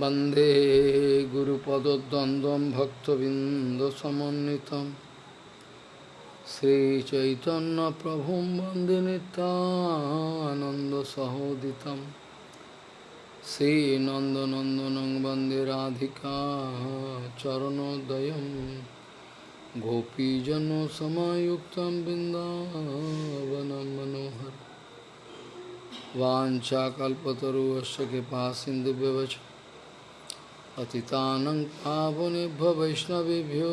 वंदे गुरुपदद्वन्द्वं भक्तबिन्दसमन्वितं श्रीचैतन्यप्रभुं वंदे नितानन्दसहोदितं श्रीनन्दनन्दनं वंदे राधिका चरणोदयं गोपीजनसमायुक्तं बिन्दावनं मनोहर वाञ्छाकल्पतरुवश्च कृपा सिन्धुव्यवच पतितानं पावनेभ्यो वैष्णवेभ्यो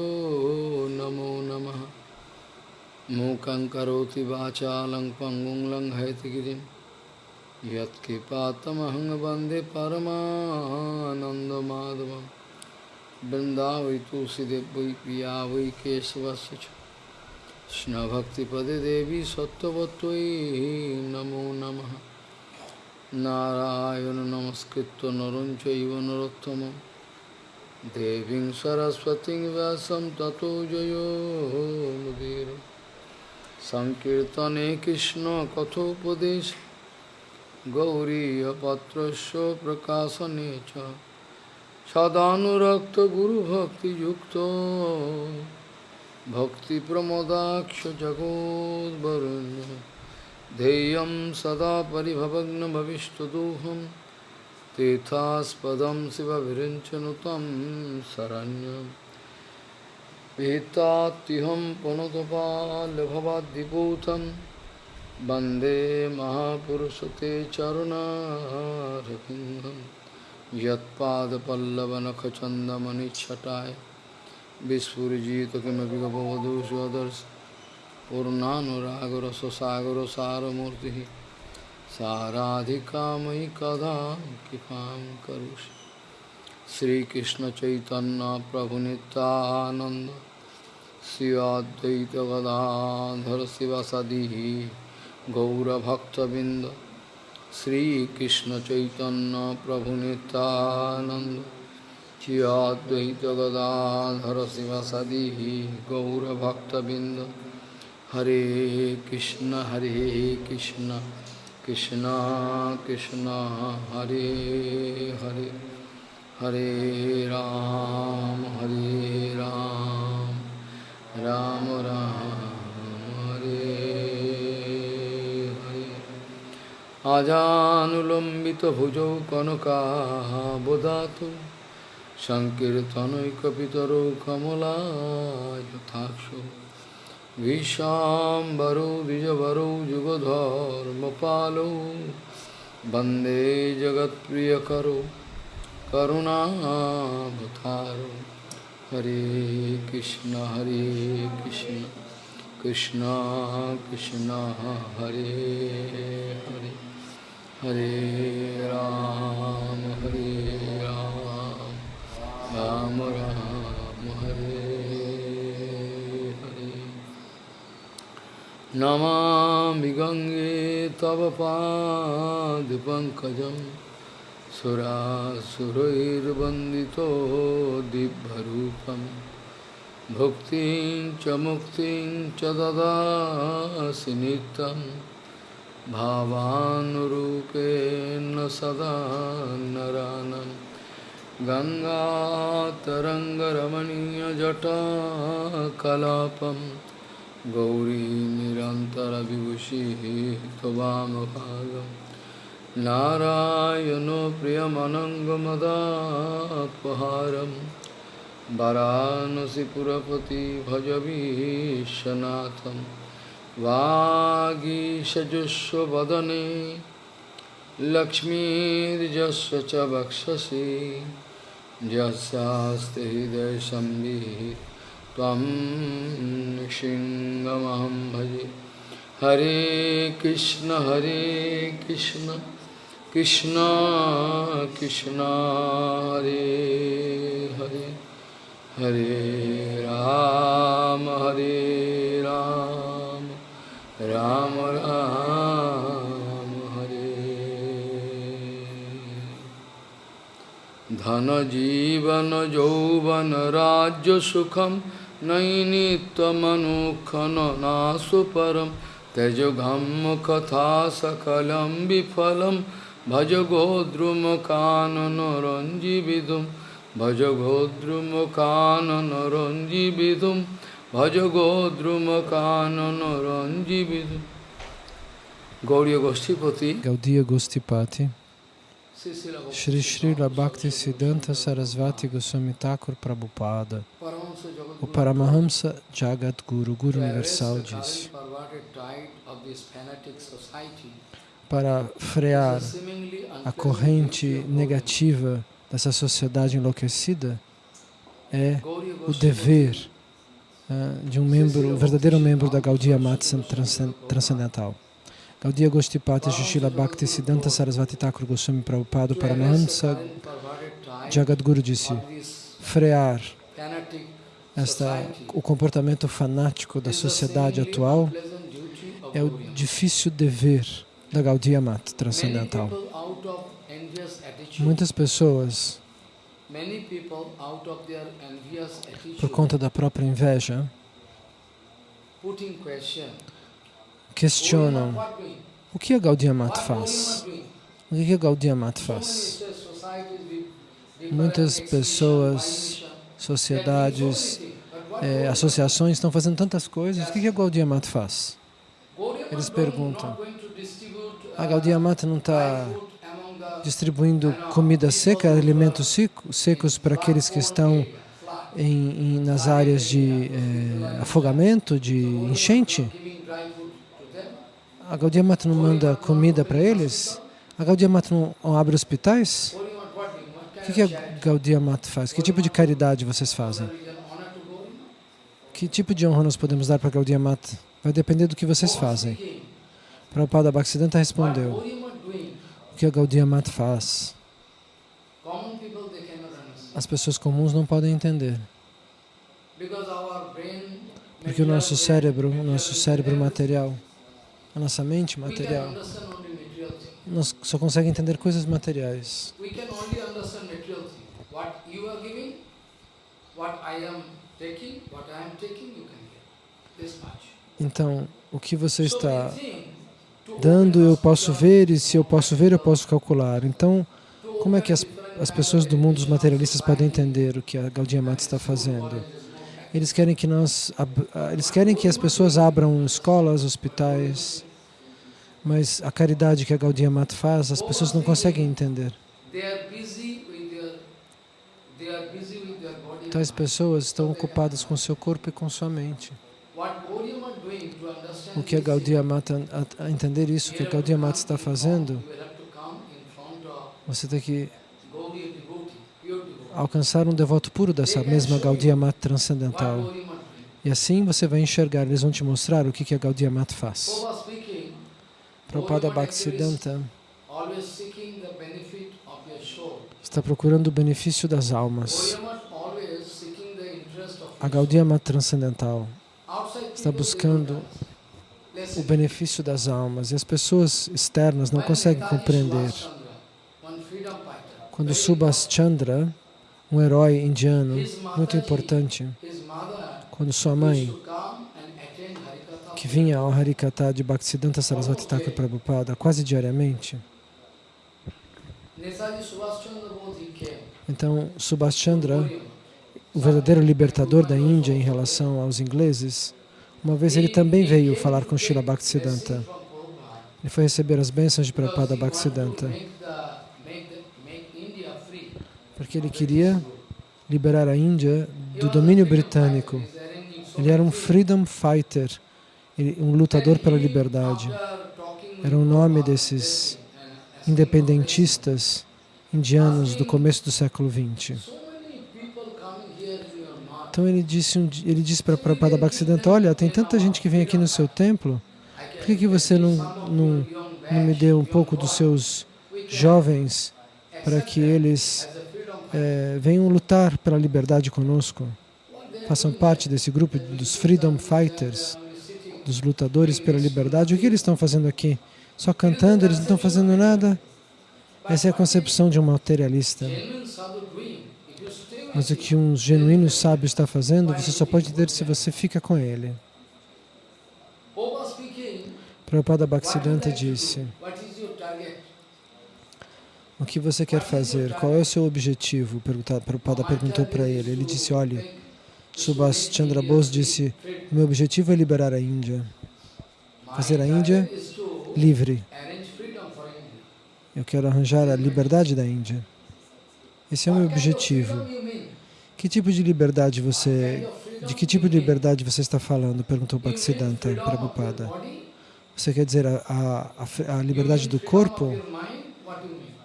नमो नमः। मूकं करोति वाचालं पङ्गुं लङ्घयतिगिरिं यत्कृपातमहं वंदे परमानन्दमाधवं वै पिया वै केशवस्य च। कृष्णभक्तिपदे देवी सत्त्ववत्त्वयि नमो नमः। नारायण नमस्कृत्य नरं चैव नरोत्तमं देवीं सरस्वतीं व्यासं ततो जयो मुदीर सङ्कीर्तने कृष्णकथोपदेश गौरीयपत्रस्य प्रकाशने च सदानुरक्तगुरुभक्तियुक्तो भक्तिप्रमोदाक्ष जगोद्वरुण्य ध्येयं सदा परिभवग्नभविष्टदोहं तीर्थास्पदं शिवविरिञ्चनुतं शरण्यं पीतात्युहं पुनतपाल्भवाद्दिपूतं वंदे महापुरुषते चरुणारविन्दं यत्पादपल्लवनखचन्दमनिच्छटाय विस्फुरिजित किमपि गपवधू स्वदर्श पूर्णानुरागरससागरसारमूर्तिः। साराधिका मयि कदा कृपां करोषि। श्रीकृष्णचैतन्यप्रभुनितानन्द श्री अद्वैतगदाधर शिवसदिः, गौरभक्तबिन्द। श्री अद्वैतगदाधर शिवसदिः, गौरभक्तबिन्द। हरे कृष्ण हरे Krishna. Krishna Krishna Hare Hare Hare Ram Hare Ram Ram Ram Hare Hare Ajanulambita bhujo kanaka bodhatu Sankirtanaikapitaro kamala yathakshu विशाम्बरो, द्विजवरो युगधर्मपालो वंदे जगत्प्रियकरो, करुणावतारो। हरे कृष्ण हरे कृष्ण कृष्ण कृष्ण, हरे हरे। हरे राम हरे राम राम राम हरे नमामि गङ्गे तव पादपङ्कजं सुरासुरैर्वन्दितो दिव्यरूपं। भुक्तिं च मुक्तिं च ददासि नित्यं। भावानुरूपेण सदा नरानं। गङ्गातरङ्गरमणीयजटाकलापम्। गौरी निरन्तरविभूषिः त्ववामभागं नारायणो प्रियमनङ्गमदापहारं वरानसिपुरपति भजवीशनाथं वागीशजुष्वदने लक्ष्मीर्जस्व च वक्षसि यस्यास्ति हृदयसंवित् त्वं सिंहमहं भजे। हरे कृष्ण हरे कृष्ण कृष्ण कृष्ण, हरे हरे। हरे राम हरे राम राम राम, हरे। धन जीवन, यौवन, राज्य सुखम नैनित्यमनुखननासु परं त्यजघं कथा सकलं विफलं भज गोद्रुमकाननरञ्जिविदुं भज गोद्रुमकाननरञ्जिविदुं भज गोद्रुमकाननरञ्जिविदुं Gauriya Goshtipati Gaudiya Gostipati, Srila Shri Srila Bhakti Siddhanta Sarasvati Goswami Thakur Prabhupada, o Jagadguru Paramahamsa Jagat Guru, Universal society para frear a corrente negativa dessa sociedade enlouquecida é o dever ah, de um membro, um verdadeiro membro da Gaudiya transcen- Transcendental. Gaudiya Gostipati Shishila Bhakti Siddhanta Sarasvati Thakur Goswami Prabhupada Paramahamsa Jagadguru disse, frear esta, o comportamento fanático da sociedade atual é o difícil dever da Gaudiya Mata Transcendental. Muitas pessoas, por conta da própria inveja, questionam o que a What faz. O que a many faz? Muitas pessoas, sociedades, Gauriya associações estão fazendo tantas coisas. O que a Gaudiya Mata faz? Eles perguntam. A Gaudiya Mata não está distribuindo comida seca, alimentos seco- secos para aqueles que estão em, em- nas áreas de eh, afogamento, de enchente. giving dry fruit to them. A Gaudiya Mata não manda comida para eles? A Gaudiya Mata não abre hospitais? O que, a? Gaudiya Mata faz? Que tipo de caridade vocês fazem? Que tipo de honra nós podemos dar para a Gaudiya Mata? Vai depender do que vocês fazem. Prabhupada Bhaktisiddhanta respondeu, o que a Gaudiya Mata faz? As pessoas comuns não podem entender. Porque o nosso cérebro, o nosso cérebro material, a nossa mente material, nós só consegue entender coisas materiais. Então, o que você está dando, eu posso ver, e se eu posso ver, eu posso calcular. Então, como é que as, as pessoas do mundo, os materialistas, podem entender o que a Gaudiya Mata está fazendo? Eles querem que nós, ah, eles querem que as pessoas abram escolas, hospitais, mas a caridade que a Gaudiya Mata faz, as pessoas não conseguem entender. Tais pessoas estão ocupadas com seu corpo e com sua mente. O que a Gaudiya Mata, a, entender isso, o que a Gaudiya Mata está fazendo, você tem que alcançar um devoto puro dessa mesma Gaudiya Mata transcendental. E assim você vai enxergar, eles vão te mostrar o que a Gaudiya Mata faz. Prabhupada Bhaktisiddhanta está procurando o benefício das almas. A Gaudiya Mata transcendental está buscando o benefício das almas e as pessoas externas não conseguem compreender. Quando Subhas Chandra, um herói indiano muito importante, quando sua mãe, que vinha ao Harikata de Bhaktisiddhanta Sarasvati Thakur Prabhupada quase diariamente, Netaji Subhash Chandra então o verdadeiro libertador da Índia em relação aos ingleses, uma vez ele também veio falar com Srila Bhaktisiddhanta. Ele foi receber as bênçãos de Prabhupada Bhaktisiddhanta, porque ele queria liberar a Índia do domínio britânico. Ele era um freedom fighter, um lutador pela liberdade. Era o nome desses independentistas indianos do começo do século XX. Então ele disse, di- ele disse para Prabhupada Bhaktisiddhanta, olha, tem tanta gente que vem aqui no seu templo, por que, que você não, não, não me deu um pouco dos seus jovens para que eles eh, venham lutar pela liberdade conosco? Façam parte desse grupo dos Freedom Fighters, dos lutadores pela liberdade. O que eles estão fazendo aqui? Só cantando, eles não estão fazendo nada? Essa é a concepção de um materialista. Mas o que um genuíno sábio está fazendo, você só pode ter se você fica com ele. Prabhupada Bhaktisiddhanta disse, O que você quer fazer? Qual é o seu objetivo? Prabhupada perguntou para ele. Ele disse, olha, Subhas Chandra Bose disse, meu objetivo é liberar a Índia. Fazer a Índia livre. Eu quero arranjar a liberdade da Índia. Esse é o meu objetivo. Que tipo de liberdade você... De que tipo de liberdade você está falando? Perguntou Bhaktisiddhanta Prabhupada. Você quer dizer a, a, a liberdade do corpo?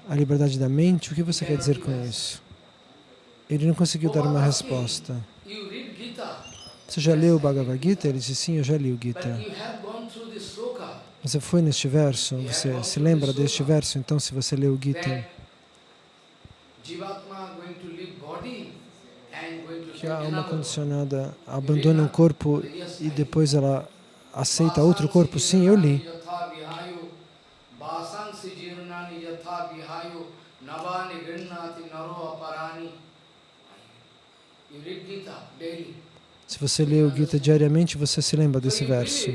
A liberdade da mente? O que você quer dizer com isso? Ele não conseguiu dar uma resposta. Você já leu o Bhagavad Gita? Ele disse, sim, eu já li o Gita. Você foi neste verso? Você se lembra deste verso? Então, se você leu o Gita, que a alma condicionada abandona um corpo e depois ela aceita outro corpo? Sim, eu li. Se você lê o Gita diariamente, você se lembra desse verso.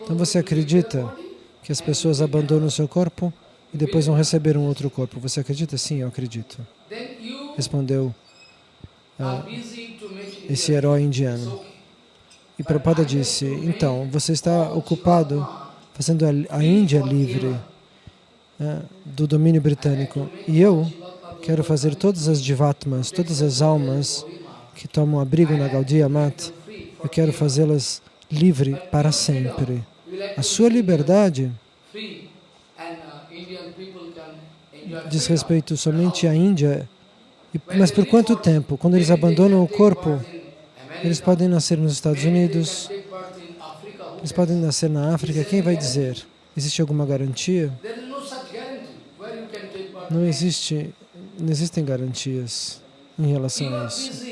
Então você acredita que as pessoas abandonam o seu corpo e depois vão receber um outro corpo. Você acredita? Sim, eu acredito. Respondeu uh, esse herói indiano. E Prabhupada disse, então, você está ocupado fazendo a Índia livre do domínio britânico. E eu quero fazer todas as divatmas, todas as almas que tomam abrigo na Gaudiya Mat, eu quero fazê-las livre para sempre. A sua liberdade diz respeito somente à Índia, mas por quanto tempo? Quando eles abandonam o corpo, eles podem nascer nos Estados Unidos, eles podem nascer na África, quem vai dizer? Existe alguma garantia? Não existe, não existem garantias em relação a isso.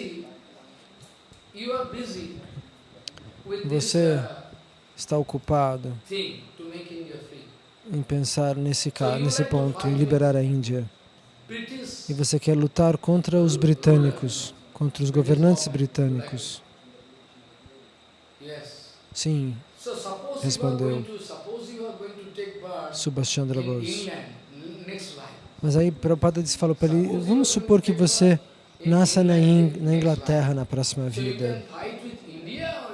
Você está ocupado em pensar nesse, nesse ponto, em liberar a Índia. E você quer lutar contra os britânicos, contra os governantes britânicos. Sim, respondeu Subhash Chandra Bose. Mas aí Prabhupada disse, falou para ele, vamos supor que você nasça na, na Inglaterra na próxima vida.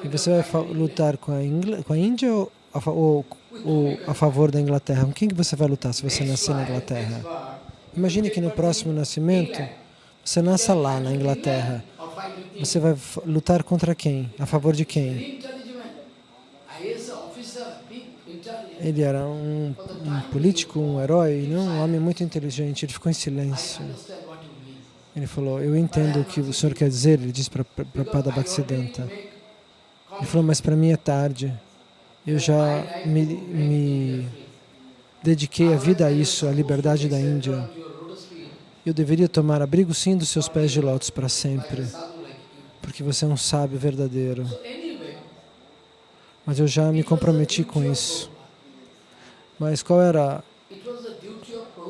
E você vai lutar com a, Ingl com a Índia ou a, ou, ou a favor da Inglaterra? Com quem que você vai lutar se você nascer na Inglaterra? Imagine que no próximo nascimento, você nasça lá na Inglaterra. Você vai lutar contra quem? A favor de quem? Ele era um, um político, um herói, não um homem muito inteligente. Ele ficou em silêncio. Ele falou, eu entendo o que o senhor quer dizer, ele disse para Pada Bhaktisiddhanta. Ele falou, mas para mim é tarde. Eu já me, me dediquei a vida a isso, a liberdade da Índia. Eu deveria tomar abrigo sim dos seus pés de lótus para sempre, porque você é um sábio verdadeiro. Mas eu já me comprometi com isso. Mas qual era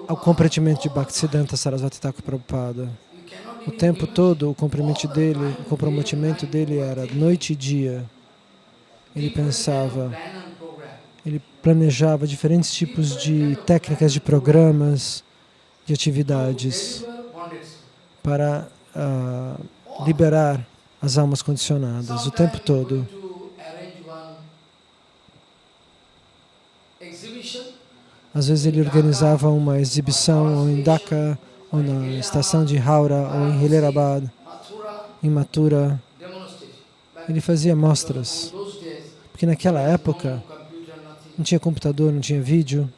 o comprometimento de Bhaktisiddhanta Sarasvati Thakur Prabhupada? O tempo todo, o comprometimento dele, o comprometimento dele era noite e dia. Ele pensava, ele planejava diferentes tipos de técnicas, de programas, de atividades para uh, liberar as almas condicionadas o tempo todo. Às vezes ele organizava uma exibição em Dhaka, ou na estação de Haura, ou em Hilerabad, em Mathura. Ele fazia mostras, porque naquela época não tinha computador, não tinha vídeo.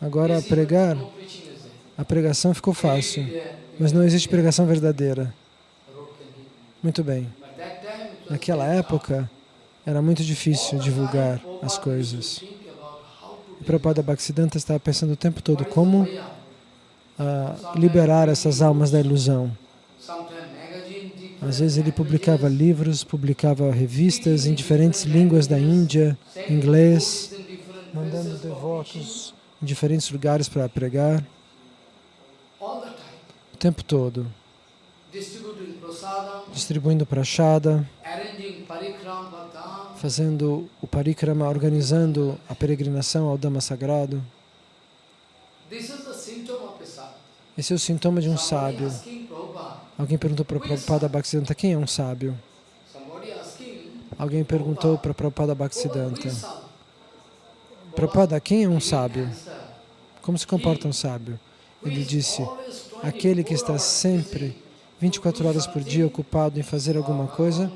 Agora pregar, a pregação ficou fácil, mas não existe pregação verdadeira. Muito bem. Naquela época, era muito difícil divulgar as coisas. O Prabhupada Bhaktisiddhanta estava pensando o tempo todo como uh, liberar essas almas da ilusão. Às vezes ele publicava livros, publicava revistas em diferentes línguas da Índia, inglês, mandando devotos em diferentes lugares para pregar, o tempo todo, distribuindo prachada, fazendo o parikrama, organizando a peregrinação ao Dhamma Sagrado. Esse é o sintoma de um sábio. Alguém perguntou para Prabhupada Bhaktisiddhanta, quem é um sábio? Alguém perguntou para Prabhupada Bhaktisiddhanta, Prabhupada, quem é um sábio? Como se comporta um sábio? Ele disse, aquele que está sempre, 24 horas por dia, ocupado em fazer alguma coisa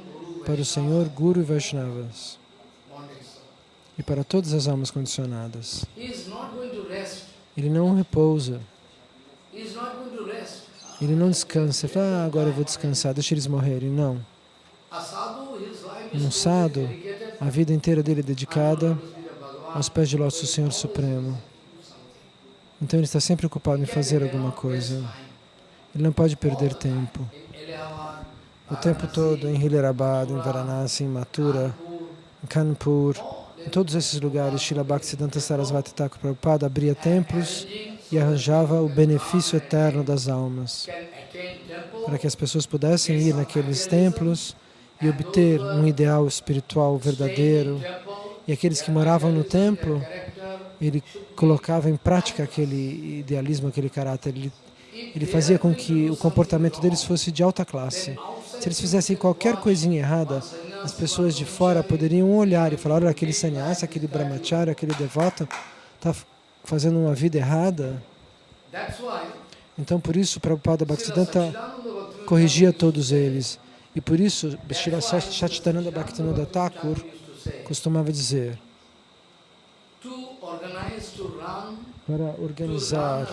para o Senhor, Guru e Vaishnavas e para todas as almas condicionadas. Ele não repousa. Ele não descansa. Ele fala, ah, agora eu vou descansar, deixa eles morrerem. Não. Um sadhu, a vida inteira dele é dedicada aos pés de lótus do Senhor Supremo. Então ele está sempre ocupado em fazer alguma coisa. Ele não pode perder tempo. O tempo todo em Hilarabad, em Varanasi, em Mathura, em Kanpur, em todos esses lugares, Srila Bhaktisiddhanta Sarasvati Thakur Prabhupada abria templos e arranjava o benefício eterno das almas, para que as pessoas pudessem ir naqueles templos e obter um ideal espiritual verdadeiro. E aqueles que moravam no templo, ele colocava em prática aquele idealismo, aquele caráter. Ele, ele fazia com que o comportamento deles fosse de alta classe. Se eles fizessem qualquer coisinha errada, as pessoas de fora poderiam olhar e falar, olha, aquele sannyasi, aquele brahmachari, aquele devoto, está fazendo uma vida errada. Então, por isso, Prabhupada Bhaktisiddhanta corrigia todos eles. E por isso, Srila Satchitananda Bhaktivinoda Thakur costumava dizer para organizar,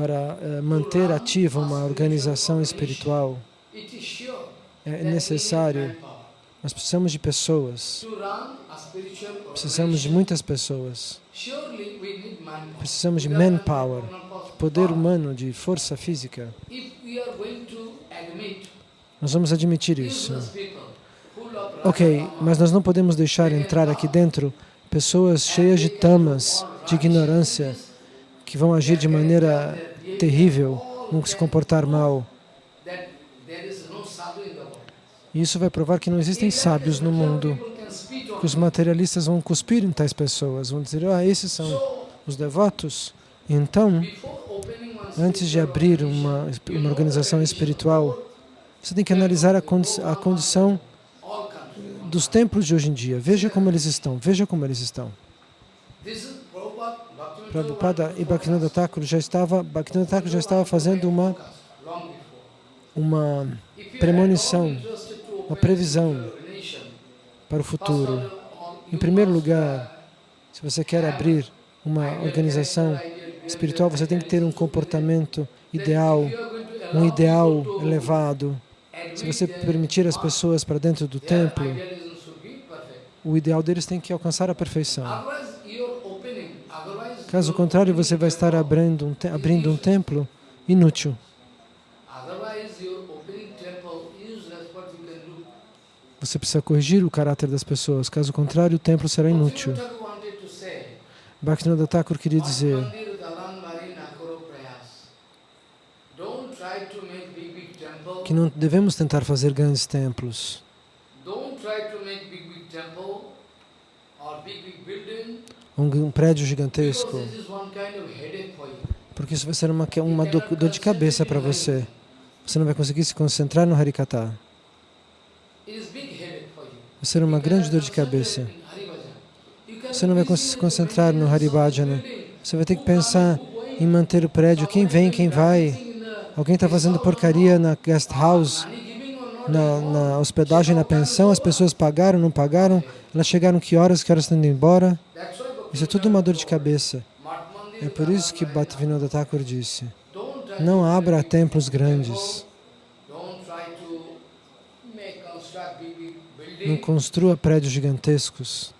para uh, manter ativa uma organização espiritual, é necessário, nós precisamos de pessoas, precisamos de muitas pessoas, precisamos de manpower, poder humano, de força física. Nós vamos admitir isso. Ok, mas nós não podemos deixar entrar aqui dentro pessoas cheias de tamas, de ignorância, que vão agir de maneira terrível, vão se comportar mal. Isso vai provar que não existem sábios no mundo, que os materialistas vão cuspir em tais pessoas, vão dizer, ah, esses são os devotos. Então, antes de abrir uma, uma organização espiritual, você tem que analisar a, condi a condição dos templos de hoje em dia. Veja como eles estão, veja como eles estão. Prabhupada e Bhaktivinoda Thakur já estava, Bhaktivinoda Thakur já estava fazendo uma, uma premonição, uma previsão para o futuro. Em primeiro lugar, se você quer abrir uma organização espiritual, você tem que ter um comportamento ideal, um ideal elevado, se você permitir as pessoas para dentro do templo, o ideal deles tem que alcançar a perfeição. Caso contrário, você vai estar abrindo um, abrindo um templo inútil. Você precisa corrigir o caráter das pessoas, caso contrário, o templo será inútil. Bhaktivinoda Thakur queria dizer que não devemos tentar fazer grandes templos. Um, prédio gigantesco. Porque isso vai ser uma, uma dor de cabeça para você. Você não vai conseguir se concentrar no Harikata. Vai ser uma grande dor de cabeça. Você não vai conseguir se concentrar no Haribhajana. Você vai ter que pensar em manter o prédio. Quem vem, quem vai. Alguém está fazendo porcaria na guest house, na, na, hospedagem, na pensão, as pessoas pagaram, não pagaram, elas chegaram que horas, que horas estão indo embora. Isso é tudo uma dor de cabeça. É por isso que Bhaktivinoda Thakur disse, não abra templos grandes. Não construa prédios gigantescos.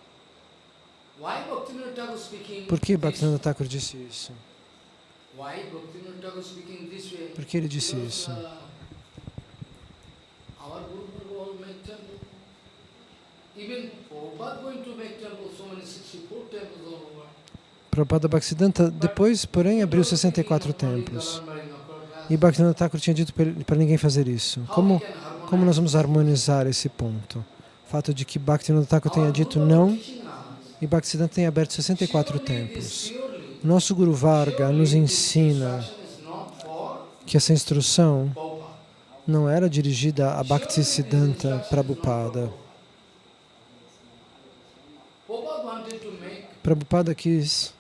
Por que Bhaktivinoda Thakur disse isso? Por que ele disse isso? Prabhupada Bhaktisiddhanta depois, porém, abriu 64 templos. E Bhaktivinoda Thakur tinha dito para ninguém fazer isso. Como, como nós vamos harmonizar esse ponto? O fato de que Bhaktivinoda Thakur tenha dito não e Bhaktisiddhanta tenha aberto 64 templos. Nosso Guru Varga nos ensina que essa instrução não era dirigida a Bhaktisiddhanta Prabhupada. Prabhupada quis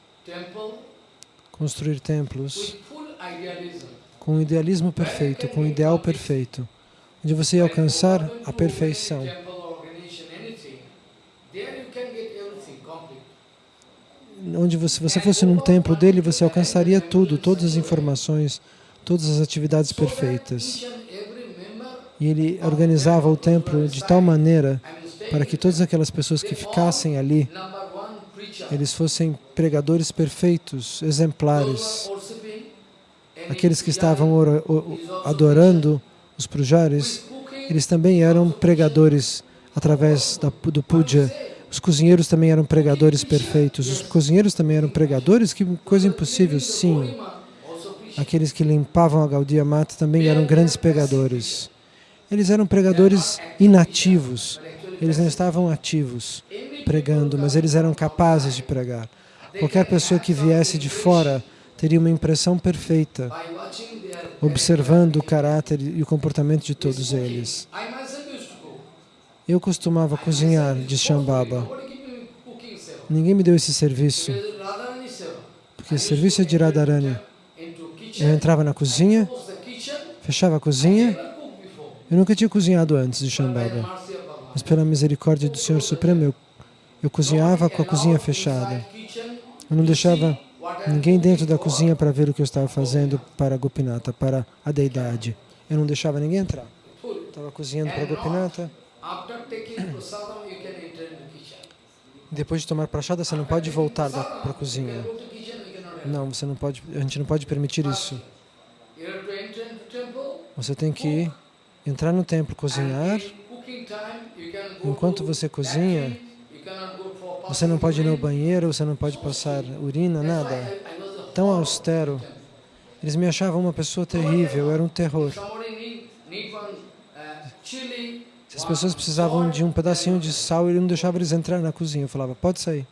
construir templos com um idealismo perfeito, com um ideal perfeito, onde você ia alcançar a perfeição. Onde você, se você fosse num templo dele, você alcançaria tudo, todas as informações, todas as atividades perfeitas. E ele organizava o templo de tal maneira para que todas aquelas pessoas que ficassem ali, eles fossem pregadores perfeitos, exemplares. Aqueles que estavam adorando os pujares, eles também eram pregadores através do puja. Os cozinheiros também eram pregadores perfeitos. Os cozinheiros também eram pregadores? Que coisa impossível, sim. Aqueles que limpavam a Gaudiya Mata também eram grandes pregadores. Eles eram pregadores inativos. Eles não estavam ativos pregando, mas eles eram capazes de pregar. Qualquer pessoa que viesse de fora teria uma impressão perfeita, observando o caráter e o comportamento de todos eles. Eu costumava cozinhar, diz Shambhava. Ninguém me deu esse serviço, porque esse serviço é de Radharani. Eu entrava na cozinha, fechava a cozinha, eu nunca tinha cozinhado antes de Shambhava, mas pela misericórdia do Senhor Supremo, eu, eu cozinhava com a cozinha fechada. Eu não deixava ninguém dentro da cozinha para ver o que eu estava fazendo para Gopinata, para a deidade. Eu não deixava ninguém entrar. Estava cozinhando para Gopinata. Depois de tomar prachada, você não pode voltar para a cozinha. Não, você não pode, a gente não pode permitir isso. Você tem que entrar no templo, cozinhar. Enquanto você cozinha, você não pode ir no banheiro, você não pode passar urina, nada. Tão austero. Eles me achavam uma pessoa terrível, era um terror. Se as pessoas precisavam de um pedacinho de sal, ele não deixava eles entrar na cozinha. Eu falava, pode sair.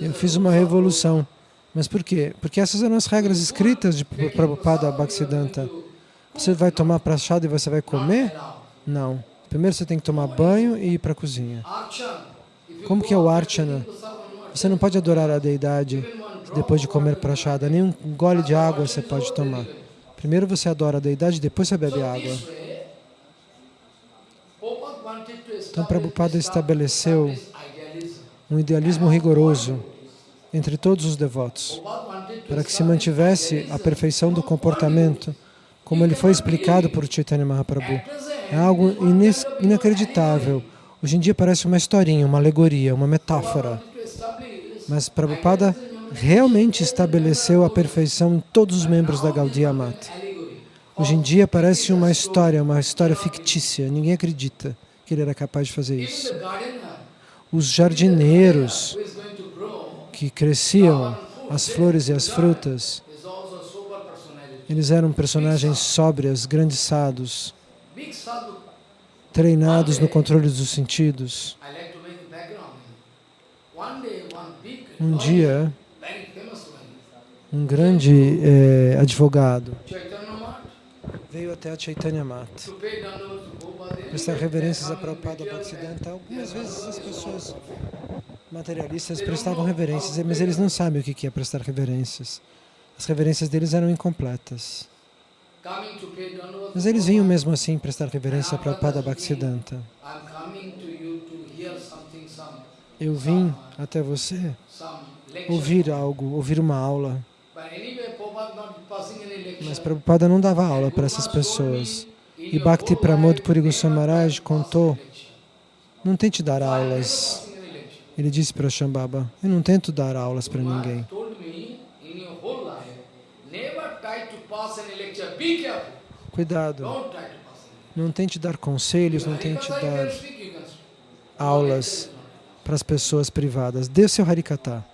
Eu fiz uma revolução. Mas por quê? Porque essas eram as regras escritas de Prabhupada Bhaktisiddhanta. Você vai tomar prachada e você vai comer? Não. Primeiro você tem que tomar banho e ir para a cozinha. Como que é o Archana? Você não pode adorar a deidade depois de comer prachada. Nem um gole de água você pode tomar. Primeiro você adora a deidade, depois você bebe água. Então Prabhupada estabeleceu um idealismo rigoroso entre todos os devotos, para que se mantivesse a perfeição do comportamento, como ele foi explicado por Chaitanya Mahaprabhu. É algo inacreditável. Hoje em dia parece uma historinha, uma alegoria, uma metáfora. Mas Prabhupada realmente estabeleceu a perfeição em todos os membros da Gaudiya Mata. Hoje em dia parece uma história, uma história fictícia. Ninguém acredita que ele era capaz de fazer isso. Os jardineiros que cresciam as flores e as frutas, eles eram personagens sóbrias, grandes sadhus, treinados no controle dos sentidos. Um dia, um grande eh, advogado veio até a Chaitanya Mata prestar reverências a Prabhupada Bhaktisiddhanta. Algumas vezes as pessoas materialistas prestavam reverências, mas eles não sabem o que é prestar reverências. As reverências deles eram incompletas. Mas eles vinham mesmo assim prestar reverência a Prabhupada Bhaktisiddhanta. Eu vim até você ouvir algo, ouvir uma aula. Mas Prabhupada não dava aula para essas pessoas. E Bhakti Pramod Puri Goswami Maharaj contou, não tente dar aulas. Ele disse para Shambhava, eu não tento dar aulas para ninguém. Cuidado. Não tente dar conselhos, não tente dar aulas para as pessoas privadas. Dê o seu Harikata.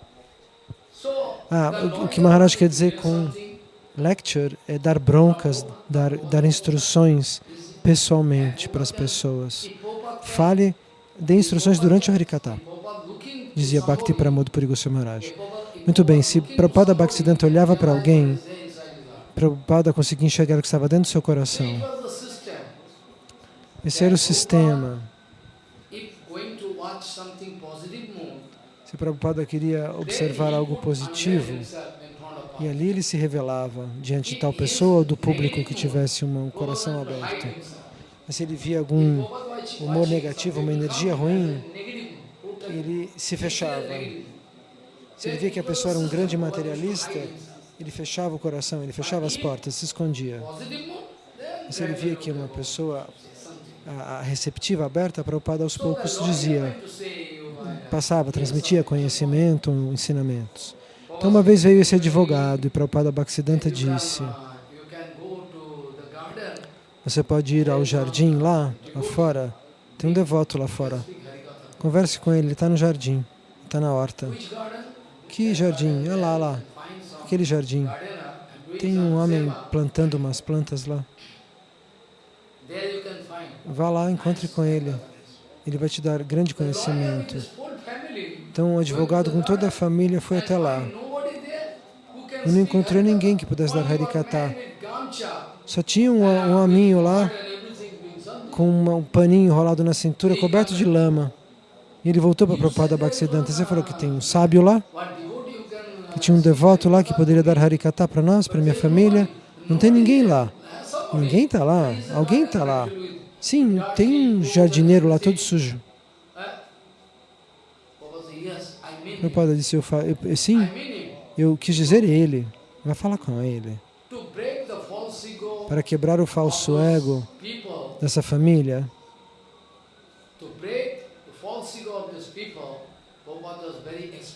Ah, o, o que Maharaj quer dizer com lecture é dar broncas, dar, dar instruções pessoalmente para as pessoas. Fale, dê instruções durante o Harikata. dizia Bhakti Pramod Puri Goswami Maharaj. Muito bem, se Prabhupada Bhaktisiddhanta olhava para alguém, Prabhupada conseguia enxergar o que estava dentro do seu coração. Esse era o sistema. Se Prabhupada queria observar algo positivo, e ali ele se revelava diante de tal pessoa ou do público que tivesse um coração aberto. Mas se ele via algum humor negativo, uma energia ruim, ele se fechava. Se ele via que a pessoa era um grande materialista, ele fechava o coração, ele fechava as portas, se escondia. E se ele via que uma pessoa a receptiva, aberta, Prabhupada aos poucos dizia, passava, transmitia conhecimento, ensinamentos. Então uma vez veio esse advogado e Prabhupada Bhaktisiddhanta disse, você pode ir ao jardim lá, lá fora, tem um devoto lá fora, converse com ele, ele está no jardim, está na horta. Que jardim? É lá, lá, aquele jardim. Tem um homem plantando umas plantas lá. Vá lá, encontre com ele. Ele vai te dar grande conhecimento. Então, o advogado com toda a família foi até lá. E não encontrou ninguém que pudesse dar Harikata. Só tinha um, um hominho lá, com uma, um paninho enrolado na cintura, coberto de lama. E ele voltou para a Prabhupada Bhaktisiddhanta. Você falou que tem um sábio lá, que tinha um devoto lá que poderia dar Harikata para nós, para minha família. Não tem ninguém lá. Ninguém está lá. Alguém está lá. Sim, tem um jardineiro lá todo sujo. Prabhupada disse, eu, eu, sim, eu quis dizer ele. Vai falar com ele. Para quebrar o falso ego dessa família.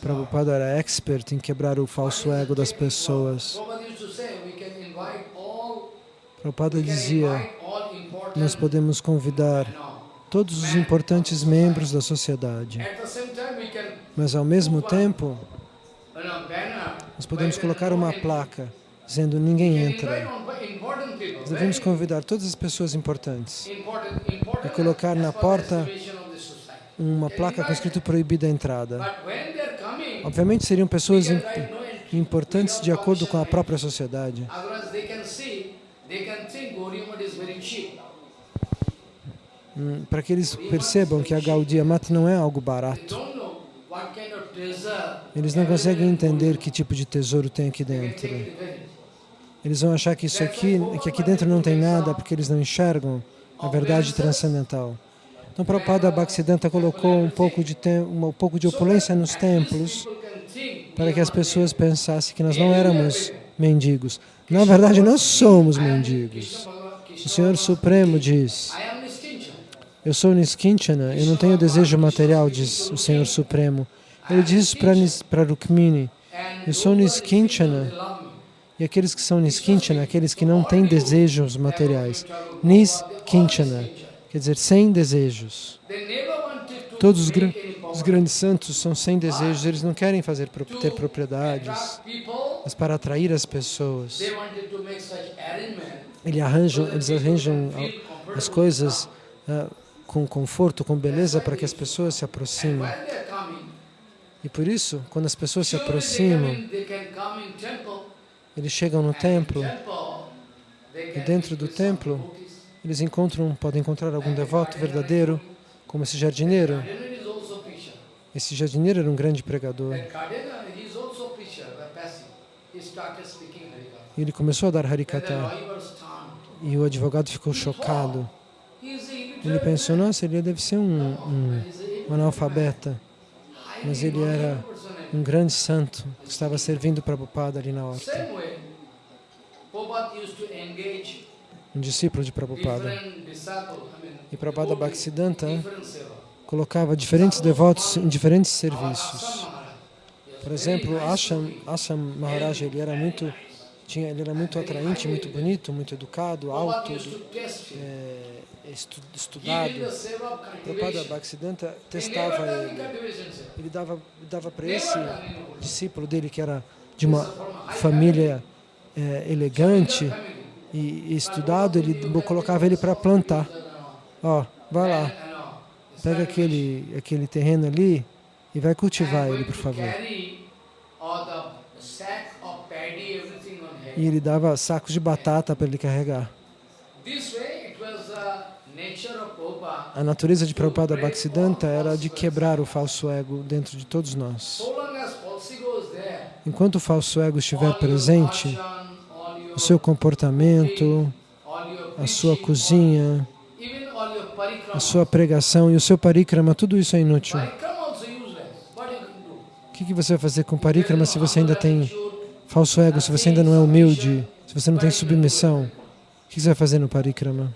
Prabhupada era expert em quebrar o falso ego das pessoas. Prabhupada dizia, nós podemos convidar todos os importantes membros da sociedade. Mas, ao mesmo tempo, nós podemos colocar uma placa dizendo ninguém entra. Nós devemos convidar todas as pessoas importantes e colocar na porta uma placa com escrito proibida a entrada. Obviamente seriam pessoas importantes de acordo com a própria sociedade. Hum, para que eles percebam que a Gaudiya Mata não é algo barato. Eles não conseguem entender que tipo de tesouro tem aqui dentro. Eles vão achar que isso aqui, que aqui dentro não tem nada, porque eles não enxergam a verdade transcendental. Então, Prabhupada Bhaktisiddhanta colocou um pouco, de um pouco de opulência nos templos para que as pessoas pensassem que nós não éramos mendigos. Na verdade, nós somos mendigos. O Senhor Supremo diz, eu sou Niskinchana, eu não tenho desejo material, diz o Senhor Supremo. Ele diz para Rukmini, eu sou Niskinchana, e aqueles que são Niskinchana, aqueles que não têm desejos materiais. Niskinchana, quer dizer, sem desejos. Todos os, os grandes santos são sem desejos, eles não querem fazer ter propriedades, mas para atrair as pessoas. Eles arranjam, eles arranjam as coisas uh, com conforto, com beleza, para que as pessoas se aproximem. E por isso, quando as pessoas se aproximam, eles chegam no templo, e dentro do templo, eles encontram, podem encontrar algum devoto verdadeiro, como esse jardineiro. Esse jardineiro era um grande pregador. E ele começou a dar Harikata. E o advogado ficou chocado. Ele pensou, nossa, ele deve ser um, um, um analfabeta, mas ele era um grande santo que estava servindo Prabhupada ali na horta. Um discípulo de Prabhupada. E Prabhupada Bhaktisiddhanta colocava diferentes devotos em diferentes serviços. Por exemplo, Asham, Asham Maharaj, ele era muito tinha, ele era muito atraente, muito bonito, muito educado, alto, é, estu, estudado. Prabhupada Bhaktisiddhanta testava ele. Ele dava, dava para esse discípulo dele, que era de uma família é, elegante e, estudado, ele colocava ele para plantar. Ó, vai lá, pega aquele, aquele terreno ali e vai cultivar ele, por favor. E ele dava sacos de batata para ele carregar. A natureza de Prabhupada Bhaktisiddhanta era de quebrar o falso ego dentro de todos nós. Enquanto o falso ego estiver presente, o seu comportamento, a sua cozinha, a sua pregação e o seu parikrama, tudo isso é inútil. O que que você vai fazer com parikrama se você ainda tem falso ego, se você ainda não é humilde, se você não tem submissão? O que você vai fazer no parikrama?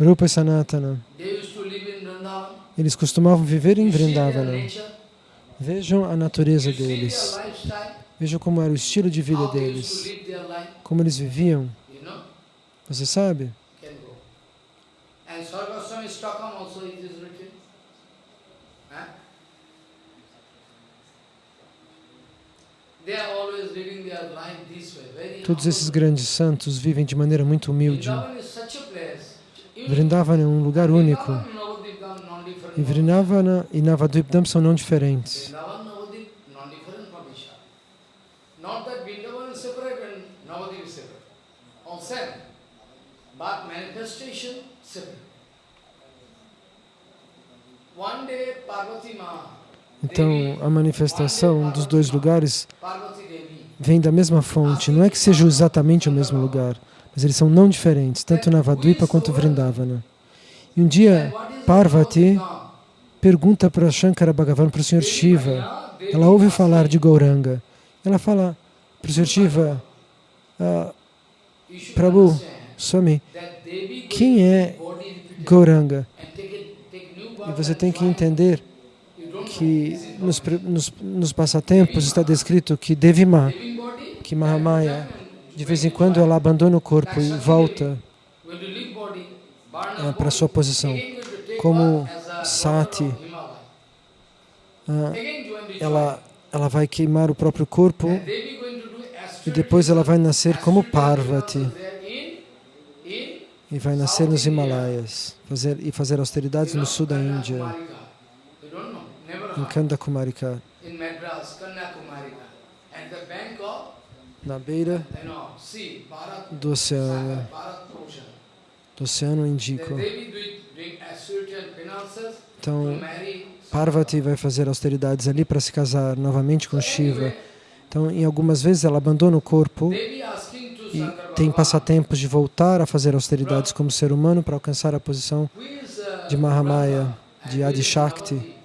Rupa e Sanatana, eles costumavam viver em Vrindavana. Vejam a natureza deles. Vejam como era o estilo de vida deles. Como eles viviam. Você sabe? Todos esses grandes santos vivem de maneira muito humilde. Vrindavana é um lugar único. E Vrindavana e Navadvipdam são não diferentes. Vrindavan, Navadvip, non-different from each other. Not that Vrindavan is separate and Navadvip is separate. All same. But manifestation separate. One day Parvati Ma, Então, a manifestação dos dois lugares vem da mesma fonte. Não é que sejam exatamente o mesmo lugar, mas eles são não diferentes, tanto Navadvipa quanto Vrindavana. E um dia, Parvati pergunta para Shankara Bhagavan, para o Sr. Shiva, ela ouve falar de Gauranga. Ela fala para o Sr. Shiva, ah, Prabhu, Swami, quem é Gauranga? E você tem que entender que nos, nos, nos passatempos está descrito que Devima, que Mahamaya, de vez em quando ela abandona o corpo e volta up para sua posição. Como Sati, the ela, ela vai queimar o próprio corpo e depois ela vai nascer como Parvati e vai nascer nos Himalaias fazer, e fazer austeridades no sul da Índia, em. Kandakumarika, na beira do oceano, do oceano Índico. Então, Parvati vai fazer austeridades ali para se casar novamente com Shiva. Então, em algumas vezes ela abandona o corpo e tem passatempos de voltar a fazer austeridades como ser humano para alcançar a posição de Mahamaya, de Adishakti.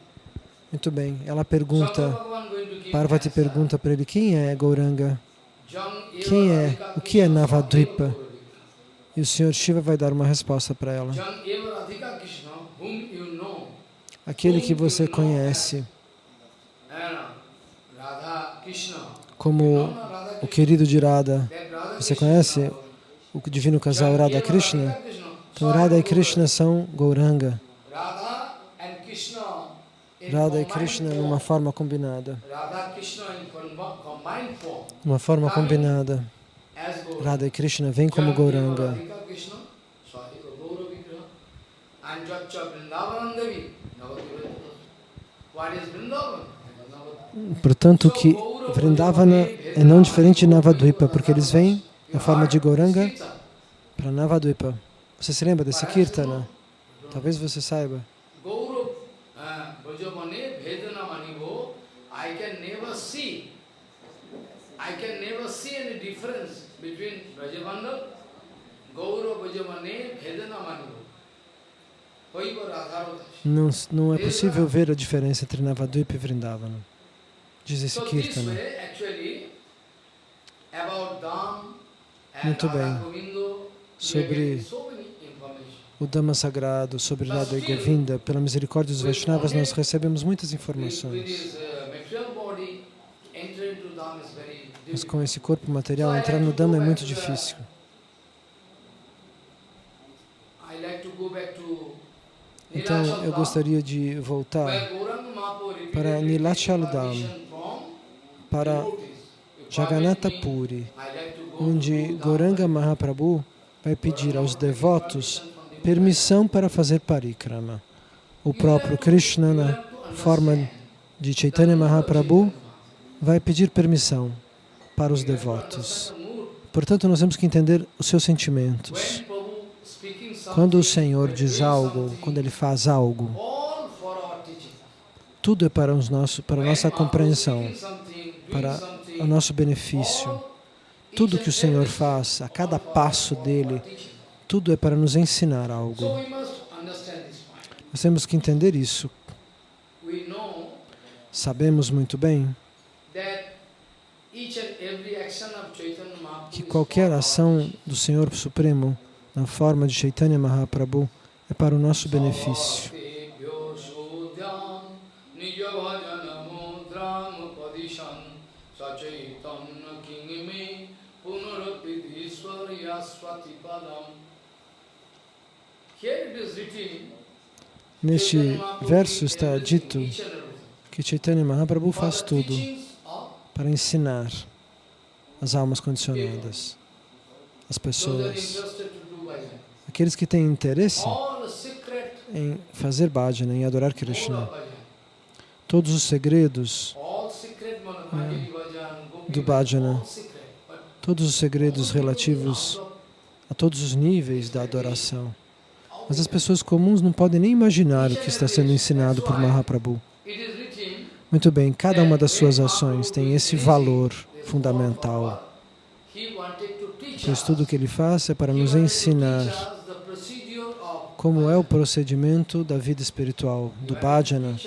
Muito bem, ela pergunta, Parvati pergunta para ele quem é Gauranga Quem é? O que é Navadvipa? E o Sr. Shiva vai dar uma resposta para ela. Aquele que você conhece como o querido de Radha Você conhece o divino casal Radha Krishna? Então Radha e Krishna são Gauranga. Radha e Krishna numa forma combinada. Uma forma combinada. Radha e Krishna vêm como Gauranga. What is Vrindavan? Portanto, que Vrindavana é não diferente de Navadvipa, porque eles vêm na forma de Gauranga para Navadvipa. Você se lembra desse Kirtana? Talvez você saiba. Não, não é possível ver a diferença entre Navadvipa e Vrindavana. Diz esse Kirtana. Dham and Muito bem. Sobre o Dhamma sagrado, sobre Radha e Govinda, pela misericórdia dos Vaishnavas, nós recebemos muitas informações. uh, very Mas com esse corpo material, entrar no Dhamma é muito difícil. Então, eu gostaria de voltar para Nilachal take Dham, permission from para devotees. If Jagannath permit me, Puri, onde. Gauranga Mahaprabhu vai pedir aos devotos permissão para fazer parikrama. O próprio Krishna, na forma de Chaitanya Mahaprabhu vai pedir permissão para os devotos. Portanto, nós temos que entender os seus sentimentos. Quando o Senhor diz algo, quando Ele faz algo, tudo é para, os nosso, para a nossa compreensão, para o nosso benefício. Tudo que o Senhor faz, a cada passo dele, tudo é para nos ensinar algo. Nós temos que entender isso. Sabemos muito bem que qualquer ação do Senhor Supremo na forma de Chaitanya Mahaprabhu é para o nosso benefício. Neste verso está dito que Chaitanya Mahaprabhu faz tudo para ensinar as almas condicionadas, as pessoas, aqueles que têm interesse em fazer bhajana, em adorar Krishna. Todos os segredos é, do bhajana, todos os segredos relativos a todos os níveis da adoração. Mas as pessoas comuns não podem nem imaginar o que está sendo ensinado por Mahaprabhu. Muito bem, cada uma das suas ações tem esse valor fundamental. O que ele faz é para nos ensinar como é o procedimento da vida espiritual, do bhajana.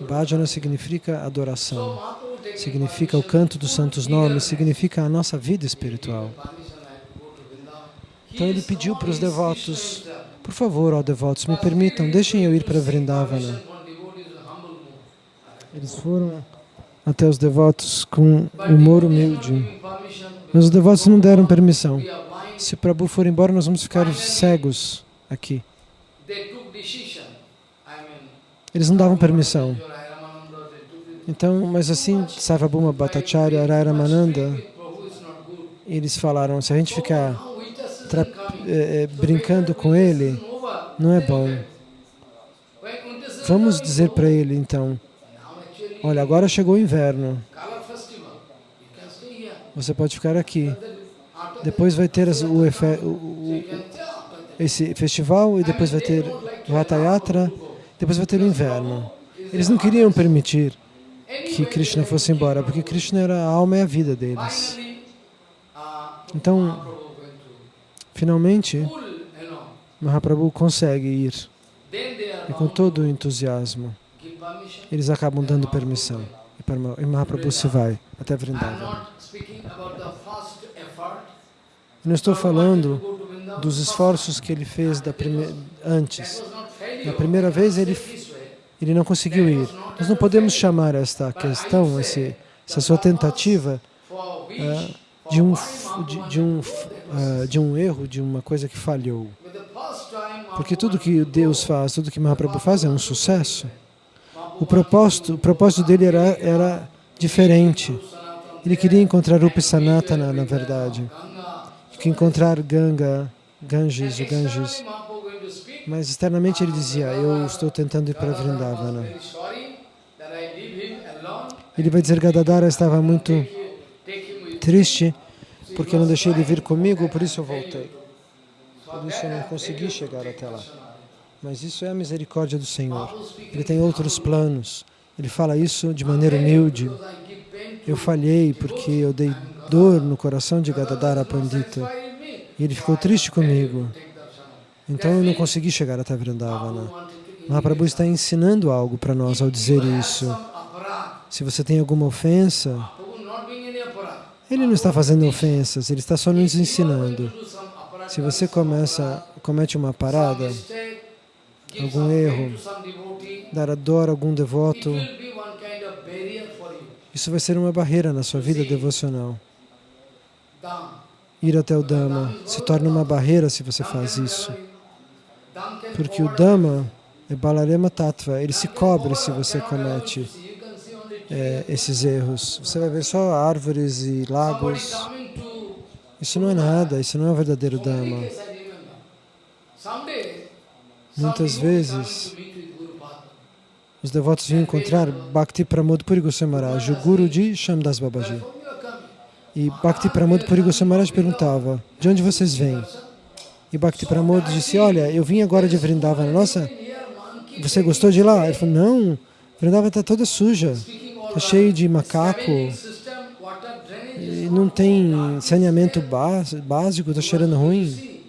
Bhajana significa adoração, significa o canto dos santos nomes, significa a nossa vida espiritual. Então ele pediu para os devotos por favor, ó devotos, me permitam, deixem eu ir para Vrindavana. Eles foram até os devotos com humor humilde. Mas os devotos não deram permissão. Se o Prabhu for embora, nós vamos ficar cegos aqui. Eles não davam permissão. Então, mas assim, Sarvabhuma Bhattacharya, Ramananda, eles falaram, se a gente ficar é, é, brincando com ele, não é bom. Vamos dizer para ele, então, olha, agora chegou o inverno. Você pode ficar aqui. Depois vai ter as, o, o, o, esse festival e depois vai ter o Hatha Yatra, depois vai ter o inverno. Eles não queriam permitir que Krishna fosse embora, porque Krishna era a alma e a vida deles. Então, Finalmente, Mahaprabhu consegue ir. E com todo o entusiasmo, eles acabam dando permissão. E Mahaprabhu se vai até Vrindavan. não estou falando dos esforços que ele fez prime... antes. Na primeira vez ele, ele não conseguiu ir. Nós não podemos chamar esta questão, esse, essa sua tentativa, uh, de um, de, de um uh, de um erro, de uma coisa que falhou. Porque tudo que Deus faz, tudo que Mahaprabhu faz é um sucesso. O propósito, o propósito dele era, era diferente. Ele queria encontrar Rupa Sanatana, na verdade. Que encontrar Ganga, Ganges, o Ganges. Mas externamente ele dizia, eu estou tentando ir para Vrindavana. Ele vai dizer, Gadadara estava muito triste porque não deixei ele vir comigo, por isso eu voltei. Por isso eu não consegui chegar até lá. Mas isso é a misericórdia do Senhor. Ele tem outros planos. Ele fala isso de maneira humilde. Eu falhei porque eu dei dor no coração de Gadadara Pandita. E ele ficou triste comigo. Então eu não consegui chegar até Vrindavana. Mahaprabhu está ensinando algo para nós ao dizer isso. Se você tem alguma ofensa, ele não está fazendo ofensas, ele está só nos ensinando. Se você começa, comete uma parada, algum erro, dar dor a algum devoto, isso vai ser uma barreira na sua vida devocional. Ir até o Dhamma se torna uma barreira se você faz isso. Porque o Dhamma é Balarema Tattva, ele se cobre se você comete é, esses erros. Você vai ver só árvores e lagos. Isso não é nada, isso não é o verdadeiro Dhamma. Muitas vezes, os devotos vinham encontrar Bhakti Pramod Puri Maharaj, o guru de Shamdas Babaji. E Bhakti Pramod Puri Maharaj perguntava, de onde vocês vêm? E Bhakti Pramod disse, olha, eu vim agora de Vrindavana. Nossa, você gostou de lá? Ele falou, não, Vrindavana está toda suja, está cheio de macaco, não tem saneamento bás- básico, está cheirando ruim.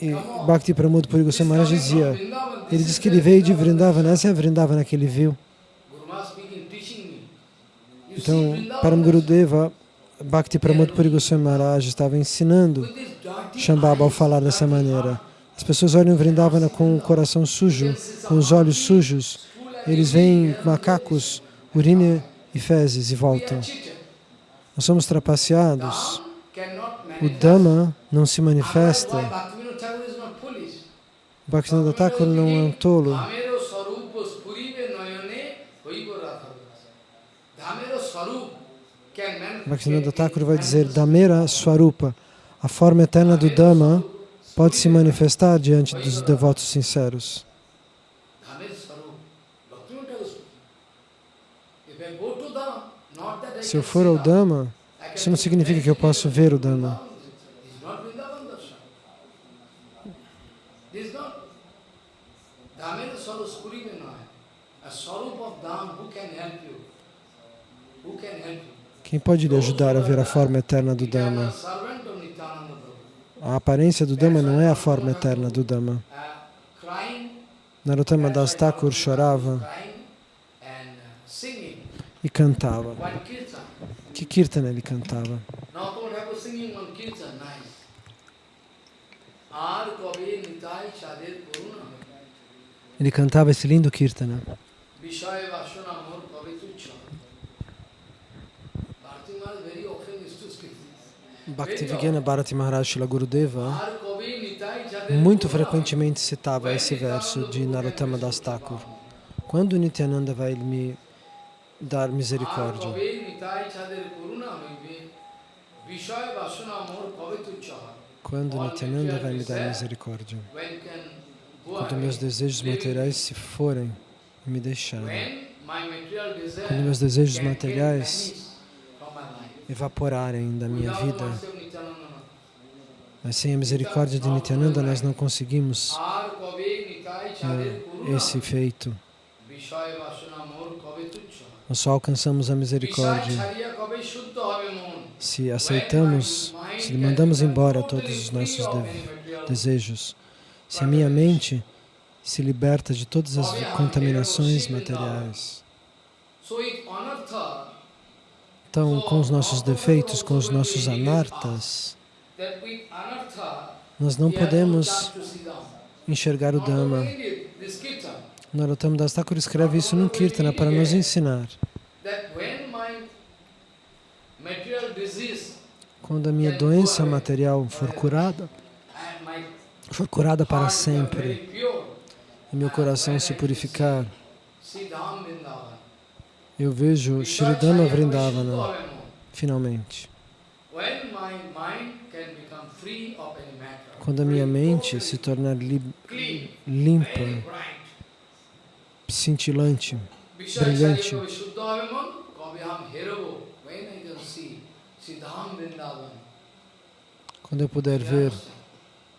E Bhakti Pramod Puri Goswami dizia, ele disse is que ele veio de Vrindavan. Vrindavana, essa é a Vrindavana que ele viu. Então, Param Gurudeva, Bhakti Pramod Puri Goswami Maharaj estava ensinando Shambhava ao falar dessa maneira. As pessoas olham Vrindavana com o coração sujo, com os olhos sujos. Eles veem macacos, urina e fezes e voltam. Nós somos trapaceados. O. Dhamma não se manifesta. Bhaktivinoda Thakur não é um tolo. Bhaktivinoda Thakur vai dizer Dhamera Swarupa. A forma eterna do Dhamma pode se manifestar diante dos devotos sinceros. Dhamero swarup. Bhaktivinoda Thakur speaking. If I go to Dham, not that I Se eu for ao Dham. Dhamma, isso não significa que eu posso ver o Dhamma. Quem pode lhe ajudar a ver a forma eterna do Dhamma? A aparência do Dhamma não é a forma eterna do Dhamma. Narottama Das Thakur chorava e cantava. Que kirtana ele cantava? Ele cantava esse lindo kirtana. This. Bhaktivigena Bharati Maharaj Shila Gurudeva muito frequentemente citava esse verso de Narottama Das Thakur. Quando Nityananda vai me dar misericórdia. Quando Nityananda vai me dar misericórdia? Quando meus desejos materiais se forem e me deixarem. Quando meus desejos materiais evaporarem da minha vida. Mas sem a misericórdia de Nityananda nós não conseguimos esse feito. Nós só alcançamos a misericórdia se aceitamos, se mandamos embora todos os nossos de desejos, se a minha mente se liberta de todas as contaminações materiais. Então, com os nossos defeitos, com os nossos anartas, nós não podemos enxergar o Dhamma. Narottam Das Thakur escreve isso num Kirtana para nos ensinar. Quando a minha doença material for curada, for curada para sempre, e meu coração se purificar, eu vejo Shridama Vrindavana, finalmente. Quando a minha mente se tornar limpa cintilante, brilhante. Quando eu puder ver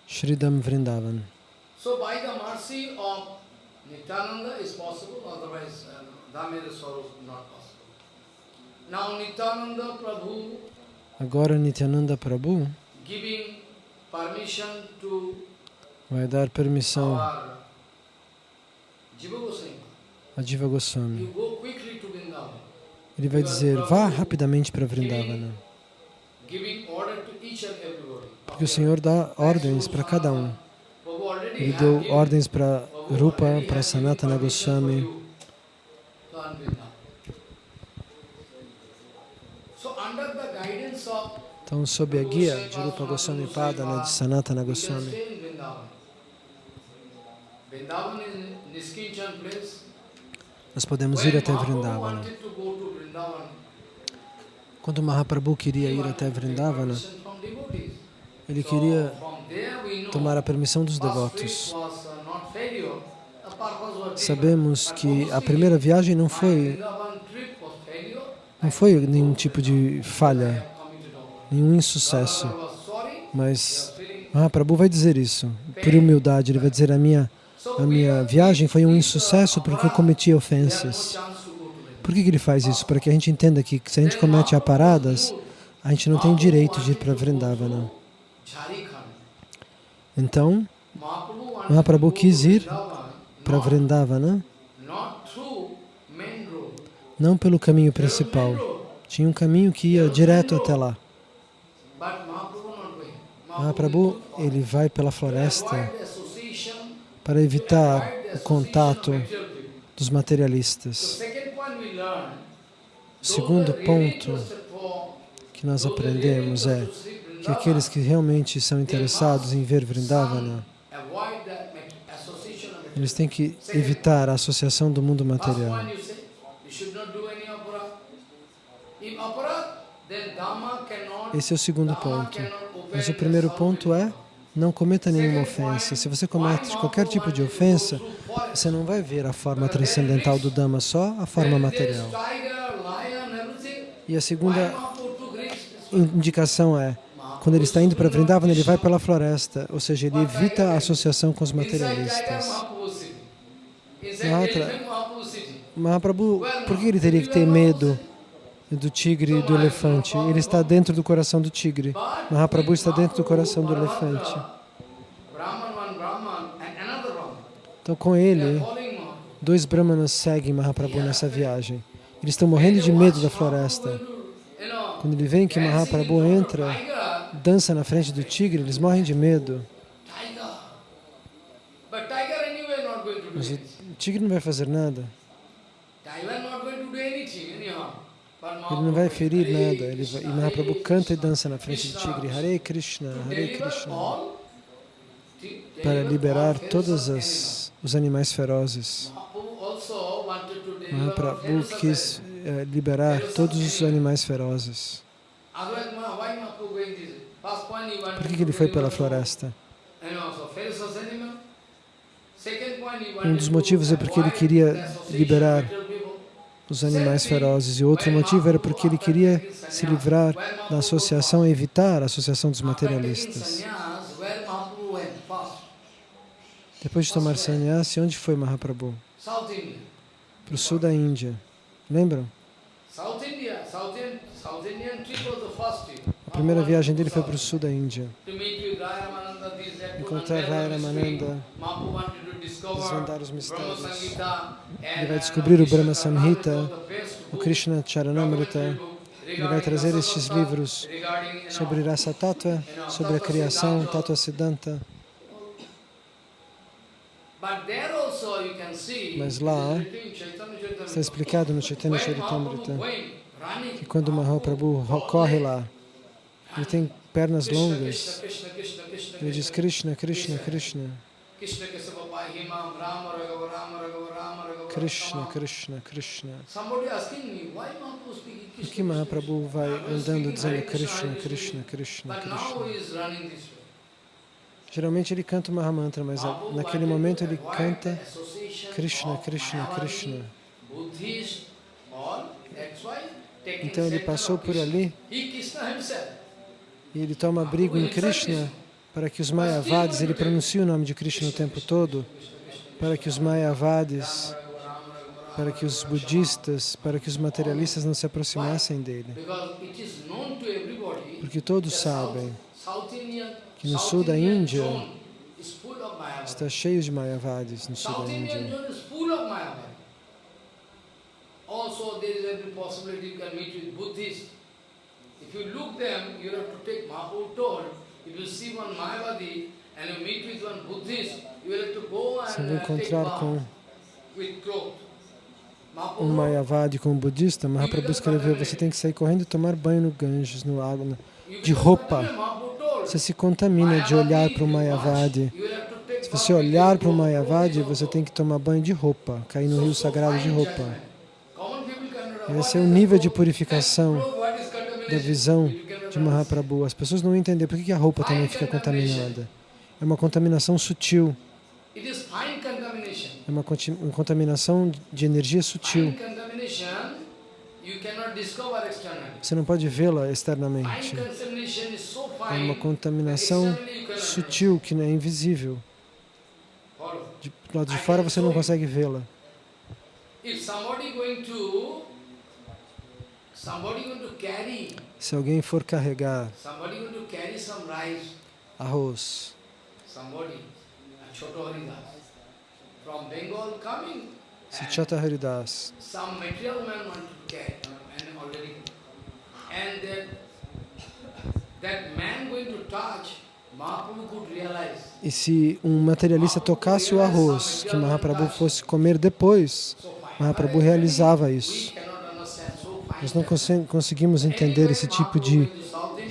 Shridham Vrindavan. Nityananda Agora Nityananda Prabhu vai dar permissão a Diva Goswami. Ele vai dizer, vá rapidamente para Vrindavana, porque o Senhor dá ordens para cada um. Ele deu ordens para Rupa, para Sanatana Goswami, Então, sob a guia de Rupa Goswami Padana, de Sanatana Goswami, stay in Vrindavan. Vrindavan is Niskinchan place. Nós podemos ir até Vrindavana. Quando Mahaprabhu queria ir até Vrindavana, ele queria tomar a permissão dos devotos. uh, sabemos que a primeira viagem não foi, não foi nenhum tipo de falha, nenhum insucesso. Mas Mahaprabhu vai dizer isso, por humildade, ele vai dizer a minha, a minha viagem foi um insucesso porque eu cometi ofensas. Por que, que ele faz isso? Para que a gente entenda que se a gente comete aparadas, a gente não tem direito de ir para Vrindavana. Então, Mahaprabhu quis ir para Vrindavana, não pelo caminho principal. Tinha um caminho que ia direto até lá. Mahaprabhu, ele vai pela floresta para evitar o contato dos materialistas. O segundo ponto que nós aprendemos é que aqueles que realmente são interessados em ver Vrindavana, eles têm que evitar a associação do mundo material. Esse é o segundo ponto. Mas o primeiro ponto é não cometa nenhuma ofensa. Se você comete qualquer tipo de ofensa, você não vai ver a forma transcendental do Dhamma, só a forma material. E a segunda indicação é, quando ele está indo para Vrindavan, ele vai pela floresta, ou seja, ele evita a associação com os materialistas. Mahaprabhu, por que ele teria que ter medo do tigre e do elefante. Ele está dentro do coração do tigre. Mahaprabhu está dentro do coração do elefante. Então, com ele, dois brahmanas seguem Mahaprabhu nessa viagem. Eles estão morrendo de medo da floresta. Quando ele vê que Mahaprabhu entra, dança na frente do tigre, eles morrem de medo. Mas o tigre não vai fazer nada. Ele não vai ferir nada. Ele vai, e Mahaprabhu canta e dança na frente do tigre. Hare Krishna, Hare Krishna. Para liberar todos as, os animais ferozes. Mahaprabhu quis eh, liberar todos os animais ferozes. Por que, que ele foi pela floresta? Um dos motivos é porque ele queria liberar os animais ferozes. E outro motivo era porque ele queria se livrar da associação, evitar a associação dos materialistas. Depois de tomar sannyasi, onde foi Mahaprabhu? Para o sul da Índia. Lembram? A primeira viagem dele foi para o sul da Índia. Encontrar Raya Ramananda, desvendar os mistérios. Ele vai descobrir o Brahma Samhita, o Krishna Charanamrita. Ele vai trazer estes livros sobre Rasa Tattva, sobre a criação, Tattva Siddhanta. Mas lá, está explicado no Chaitanya Charitamrita, que quando Mahaprabhu corre lá, ele tem pernas longas, ele diz Krishna, Krishna, Krishna. Krishna, Krishna, Krishna. Por que Mahaprabhu vai andando dizendo Krishna, Krishna, Krishna, Krishna? Geralmente ele canta o Mahamantra, mas naquele momento ele canta Krishna, Krishna, Krishna. Então ele passou por ali. E ele toma abrigo em Krishna para que os Mayavadis, ele pronuncia o nome de Krishna o tempo todo, para que os Mayavadis, para que os budistas, para que os materialistas não se aproximassem dele. Porque todos sabem que no sul da Índia está cheio de Mayavadis, no sul da Índia. Also, there is every possibility you can meet with Buddhists. If you look them, you have to take Mahaprabhu told, and uh, bath with cloth. Um Mayavadi com um budista, Mahaprabhu escreveu, você tem que sair correndo e tomar banho no Ganges, no água, de roupa. Você se contamina de olhar para o Mayavadi. Se você olhar para o Mayavadi, você tem que tomar banho de roupa, cair no rio sagrado de roupa. Esse é o nível de purificação da visão de Mahaprabhu. As pessoas não entendem por que a roupa também fica contaminada. É uma contaminação sutil. É uma contaminação de energia sutil. Você não pode vê-la externamente. É uma contaminação sutil que é invisível. De, do lado de fora você não consegue vê-la. Se alguém for carregar arroz, se Chata Haridas, and that, that man going to touch, e se um materialista tocasse o arroz que Mahaprabhu fosse comer depois. Mahaprabhu realizava isso. Nós não conse- conseguimos entender esse tipo de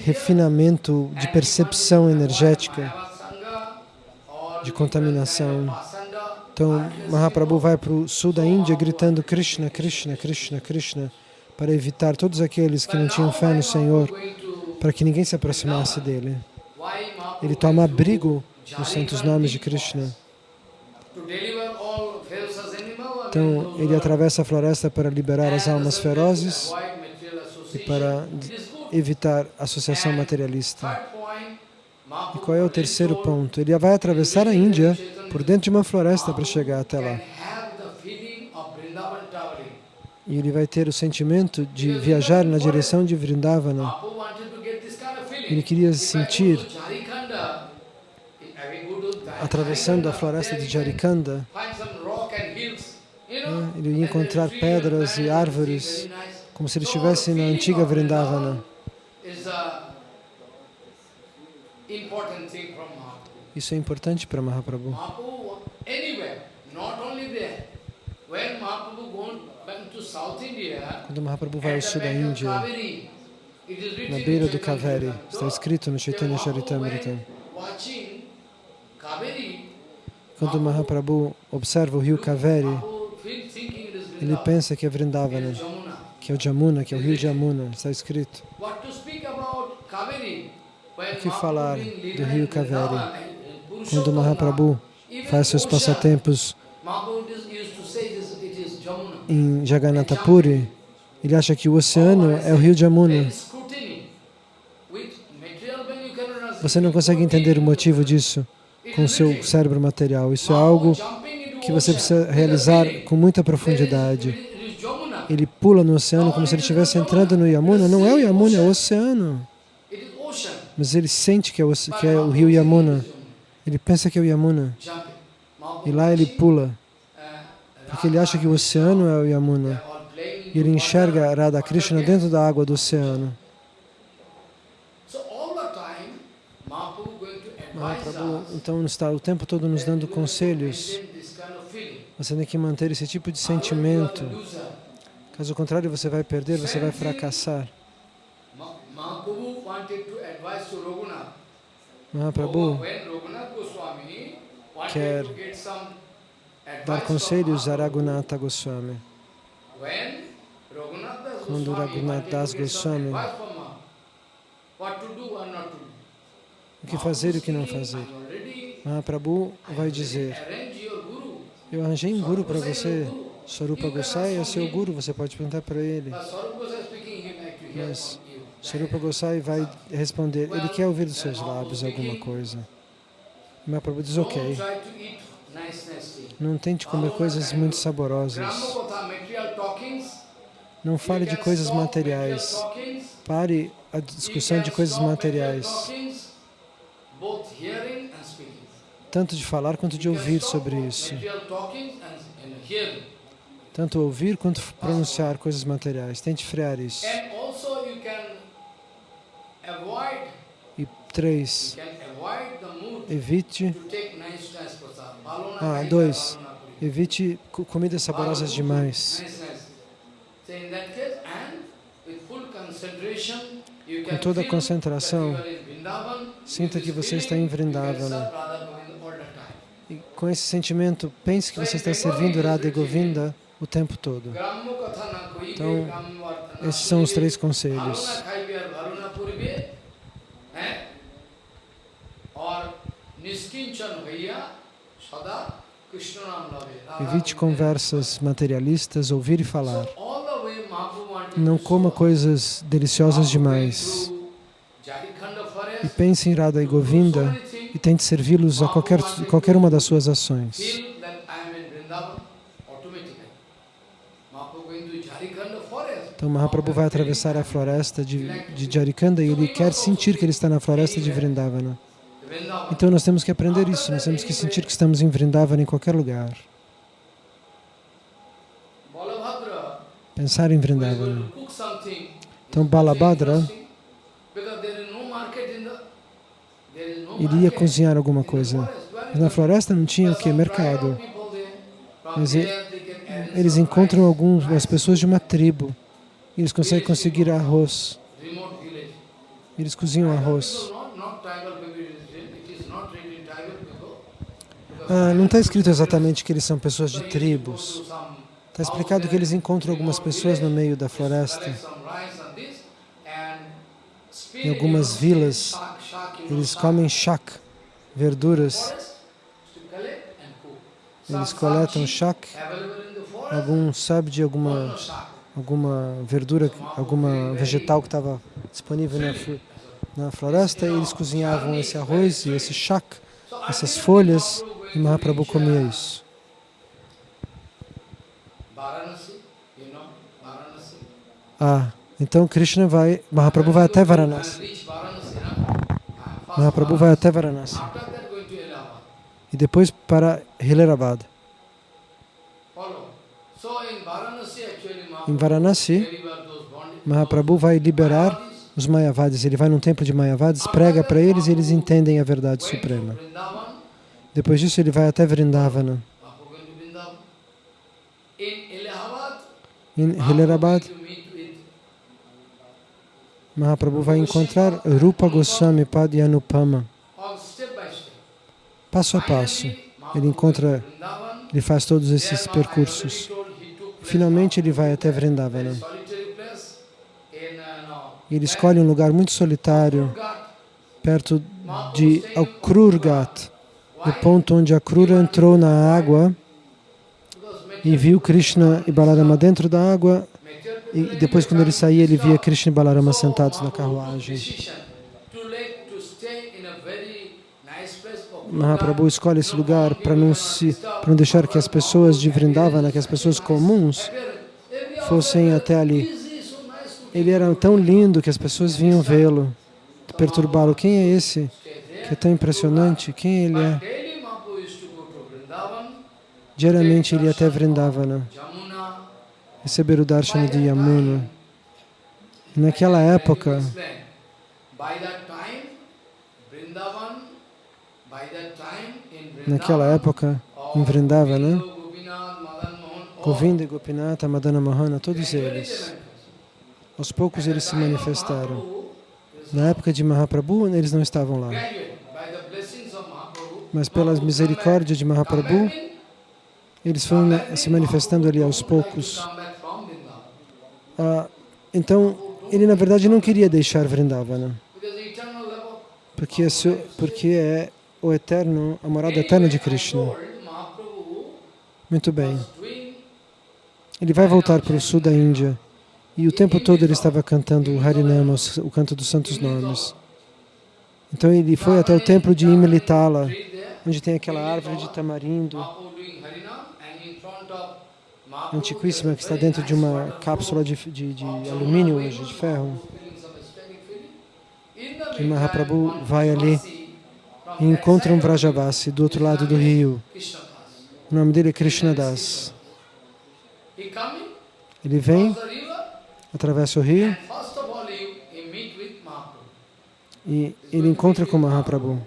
refinamento, de percepção energética. de contaminação. Então, Mahaprabhu vai para o sul da Índia gritando Krishna, Krishna, Krishna, Krishna, para evitar todos aqueles que não tinham fé no Senhor, para que ninguém se aproximasse dele. Ele toma abrigo nos santos nomes de Krishna. Então, ele atravessa a floresta para liberar as almas ferozes e para evitar associação materialista. E qual é o terceiro ponto? Ele vai atravessar a Índia por dentro de uma floresta para chegar até lá. E ele vai ter o sentimento de viajar na direção de Vrindavana. Ele queria sentir, atravessando a floresta de Jarikanda, né, ele ia encontrar pedras e árvores, como se ele estivesse na antiga Vrindavana. Isso é importante para Mahaprabhu. Quando Mahaprabhu vai ao sul da Índia, na beira do Kaveri, está escrito no Chaitanya Charitamrita. Quando Mahaprabhu observa o rio Kaveri, Mahaprabhu feel- thinking it is ele pensa que é Vrindavana, que é o Jamuna, que é o rio Jamuna, está escrito. O que falar do rio Kaveri? Quando Mahaprabhu faz seus passatempos em Jagannatha Puri, ele acha que o oceano é o rio Jamuna. Você não consegue entender o motivo disso com o seu cérebro material. Isso é algo que você precisa realizar com muita profundidade. Ele pula no oceano como se ele estivesse entrando no Yamuna. Não é o Yamuna, é o oceano. Mas ele sente que é o, que é o rio Yamuna. Ele pensa que é o Yamuna. E lá ele pula, porque ele acha que o oceano é o Yamuna. E ele enxerga Radha Krishna dentro da água do oceano. Mahaprabhu, então, está o tempo todo nos dando conselhos. Você tem que manter esse tipo de sentimento. Caso contrário, você vai perder, você vai fracassar. Mahaprabhu quer dar conselhos a. Raghunatha Goswami. Quando Raghunath Das Goswami-. O que fazer e o que não fazer. speaking, "I already Mahaprabhu vai dizer. Eu arranjei um guru para você. Sarupa Gosai é seu guru, você pode perguntar para ele. Mas. Sarupa Gosai vai responder, ele quer ouvir dos seus lábios alguma coisa. Mahaprabhu diz, ok, não tente comer coisas muito saborosas. Não fale de coisas materiais. Pare a discussão de coisas materiais, tanto de falar quanto de ouvir sobre isso. Tanto ouvir quanto pronunciar coisas materiais. Tente frear isso. E três, evite, Ah, dois. evite co- comidas saborosas demais. Com toda a concentração, sinta que você está em Vrindavana. serve Radha Govinda all the time. E com esse sentimento, pense que você está servindo Radha e Govinda o tempo todo. Então, Esses são os três conselhos. Evite conversas materialistas, ouvir e falar. Não coma coisas deliciosas demais. E pense em Radha e Govinda e tente servi-los a qualquer, qualquer uma das suas ações. Então Mahaprabhu vai atravessar a floresta de, de Jarikanda e ele quer sentir que ele está na floresta de Vrindavana. Vrindavan. Então nós temos que aprender isso, nós temos que sentir que estamos em Vrindavana em qualquer lugar. Pensar em Vrindavana. Então Balabhadra, interesting because there is no market in the there is no iria cozinhar alguma coisa. Mas na floresta não tinha o que? Mercado. Mas Eles encontram algumas pessoas de uma tribo. E eles conseguem conseguir arroz. Eles cozinham arroz. Ah, não está escrito exatamente que eles são pessoas so de tribos. Está explicado que eles encontram algumas pessoas no meio da floresta. Em algumas vilas, Eles comem shak, verduras. Eles coletam shak, algum sabe de or alguma alguma verdura, alguma vegetal que estava disponível na, na floresta. Eles cozinhavam esse arroz e esse shak, essas folhas, e Mahaprabhu comia isso. Ah, então Krishna vai, Mahaprabhu vai até Varanasi. Reach Varanasi, no? Ah, first Mahaprabhu vai até Varanasi. E depois para actually, Em Varanasi. Mahaprabhu vai liberar os Mayavadis. Ele vai num templo de Mayavadis, prega para eles e eles entendem a verdade suprema. Depois disso, ele vai até Vrindavana. Em Mahaprabhu Hilerabad, going to meet with Mahaprabhu vai encontrar Rupa Goswami Pad Anupama. all step by step. Passo a passo. Ele encontra, ele faz todos esses percursos. Finalmente, ele vai até Vrindavana. ele escolhe um lugar muito solitário, perto de Akrurgat, no ponto onde a Krura entrou na água e viu Krishna e Balarama dentro da água. E depois, quando ele saía, ele via Krishna e Balarama sentados na carruagem. Mahaprabhu escolhe esse lugar para não se, para não deixar que as pessoas de Vrindavana, que as pessoas comuns, fossem até ali. Ele era tão lindo que as pessoas vinham vê-lo, perturbá-lo. Quem é esse que é tão impressionante? Quem ele é? Diariamente ele ia até Vrindavana, receber o darshan de Yamuna. Naquela época, naquela época, em Vrindavana, Govinda e Gopinata, Madana Mohana, todos eles, aos poucos eles se manifestaram. Na época de Mahaprabhu, eles não estavam lá. Mas pela misericórdia de Mahaprabhu, eles foram na- se manifestando ali aos poucos. Ah, então, ele na verdade não queria deixar Vrindavana, porque é, porque é o eterno, a morada eterna de Krishna. Muito bem. Ele vai voltar para o sul da Índia e o tempo todo ele estava cantando o Harinama, o canto dos santos nomes. Então ele foi até o templo de Imilitala, onde tem aquela árvore de tamarindo antiquíssima que está dentro de uma cápsula de, de, de alumínio hoje, de ferro. E Mahaprabhu vai ali e encontra um Vrajavasi do outro lado do rio. O nome dele é Krishnadas. Ele vem, atravessa o rio e ele encontra com Mahaprabhu.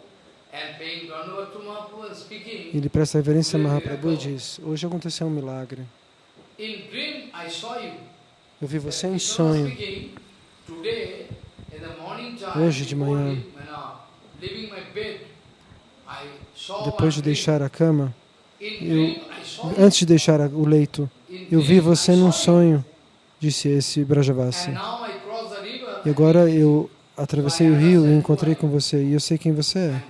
Ele presta reverência a Mahaprabhu e diz, hoje aconteceu um milagre. Eu vi você em sonho, Hoje de manhã, depois de deixar a cama, eu, antes de deixar o leito, eu vi você num sonho, disse esse Brajavasi. E agora eu atravessei o rio e encontrei com você, e eu sei quem você é.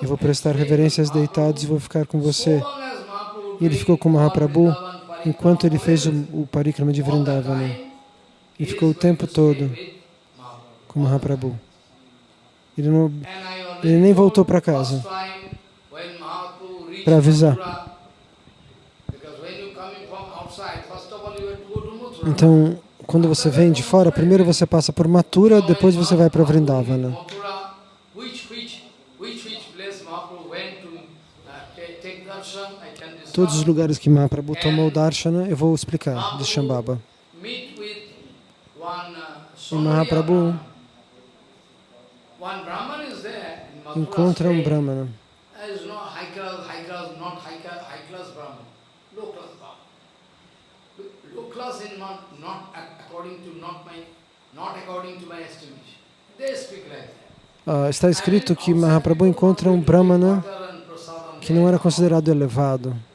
Eu vou prestar reverências deitados e vou ficar com você. Ele ficou com Mahaprabhu enquanto ele fez o, o parikrama de Vrindavana. E ficou o tempo todo com Mahaprabhu. Ele, não, ele nem voltou para casa para avisar. Então, quando você vem de fora, primeiro você passa por Mathura, depois você vai para Vrindavana. Todos os lugares que Mahaprabhu tomou Darshana, eu vou explicar de Shambhava. E Mahaprabhu encontra um Brahmana. Uh, está escrito que Mahaprabhu encontra um Brahmana que não era considerado elevado.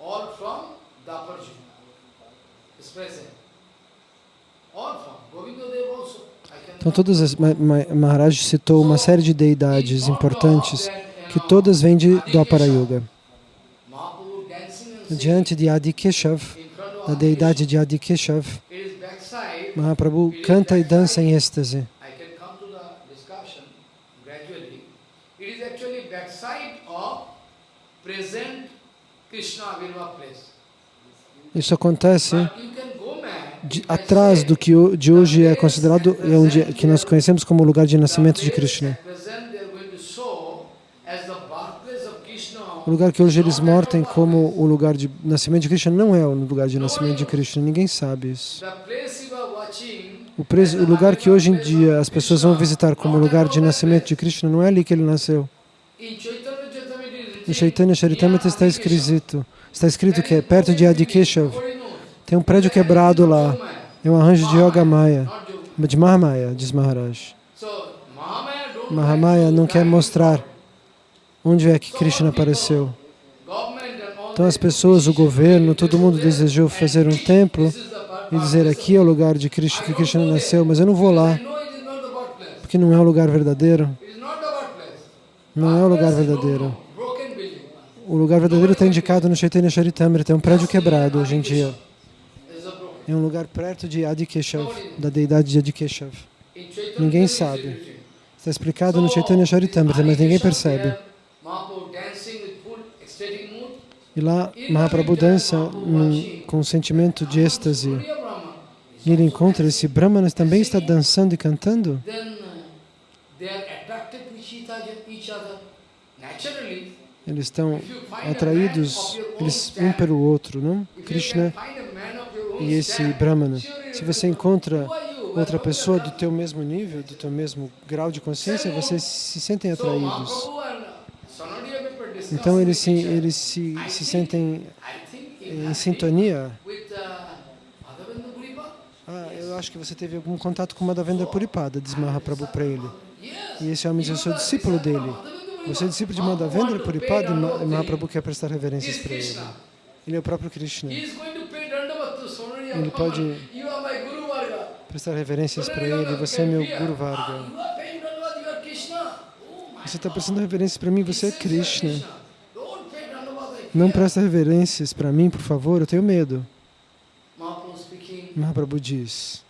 all from Daparji is present. All from Govindadev also. Então todas as Maharaj citou uma série de deidades importantes que todas vêm de Dwapara Yuga. Diante de Adi Keshav, da deidade de Adi Keshav, Mahaprabhu canta e dança em êxtase. Isso acontece de, atrás do que de hoje é considerado, é onde, que nós conhecemos como lugar de nascimento de Krishna. O lugar que hoje eles mortem como o lugar de nascimento de Krishna não é o lugar de nascimento de Krishna, ninguém sabe isso. O, preso, o lugar que hoje em dia as pessoas vão visitar como lugar de nascimento de Krishna não é ali que ele nasceu. Em Chaitanya Charitamrita está escrito, está escrito que é perto de Adikeshav. Tem um prédio quebrado lá. É um arranjo de Yoga Maya, de Mahamaya, diz Maharaj. Mahamaya não quer mostrar onde é que Krishna apareceu. Então as pessoas, o governo, todo mundo desejou fazer um templo e dizer aqui é o lugar de Krishna, que Krishna nasceu, mas eu não vou lá, porque não é o lugar verdadeiro. Não é o lugar verdadeiro. O lugar verdadeiro está indicado no Chaitanya Charitamrita, é um prédio quebrado hoje em dia. É um lugar perto de Adikeshav, da deidade de Adikeshav. Ninguém sabe. Está explicado no Chaitanya Charitamrita, mas ninguém percebe. E lá Mahaprabhu dança um, com um sentimento de êxtase. E ele encontra esse Brahmana também está dançando e cantando. Eles estão atraídos eles, um pelo outro, não? Krishna e esse Brahmana. Se você encontra outra pessoa do teu mesmo nível, do teu mesmo grau de consciência, vocês se sentem atraídos. Então eles se, eles se, se sentem em sintonia. Ah, eu acho que você teve algum contato com Madhavendra Puripada, diz Mahaprabhu para ele. E esse homem diz, eu sou discípulo dele. Você é discípulo de Madhavendra Puripada e Mahaprabhu quer prestar reverências para ele. Ele é o próprio Krishna. Ele pode prestar reverências para ele. Você é meu Guru Varga. Você está prestando reverências para mim, você é Krishna. Não presta reverências para mim, por favor, eu tenho medo. Mahaprabhu diz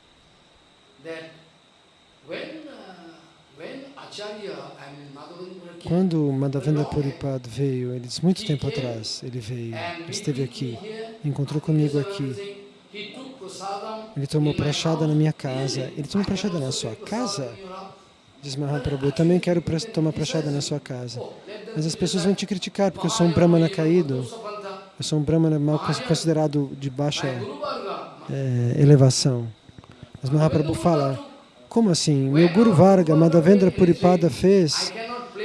quando Madhavendra Puripad veio, ele diz muito tempo atrás, ele veio, esteve aqui, encontrou comigo aqui. Ele tomou prachada na minha casa. Ele tomou prachada na sua casa? Diz Mahaprabhu, eu também quero tomar prachada na sua casa. Mas as pessoas vão te criticar porque eu sou um brahmana caído. Eu sou um brahmana mal considerado de baixa é, elevação. Mas Mahaprabhu fala, como assim? Meu Guru Varga, Madhavendra Puripada fez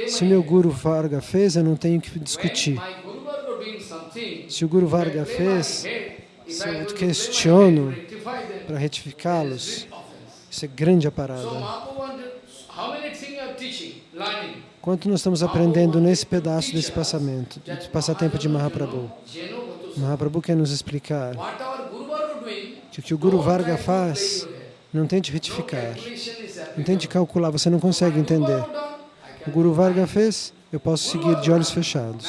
Se meu Guru Varga fez, eu não tenho que discutir. Se o Guru Varga fez, se eu questiono para retificá-los, isso é grande a parada. Quanto nós estamos aprendendo nesse pedaço desse passamento, desse passatempo de Mahaprabhu? Mahaprabhu quer nos explicar que o que o Guru Varga faz não tente retificar, não tente calcular, você não consegue entender. O Guru Varga fez, eu posso seguir de olhos fechados.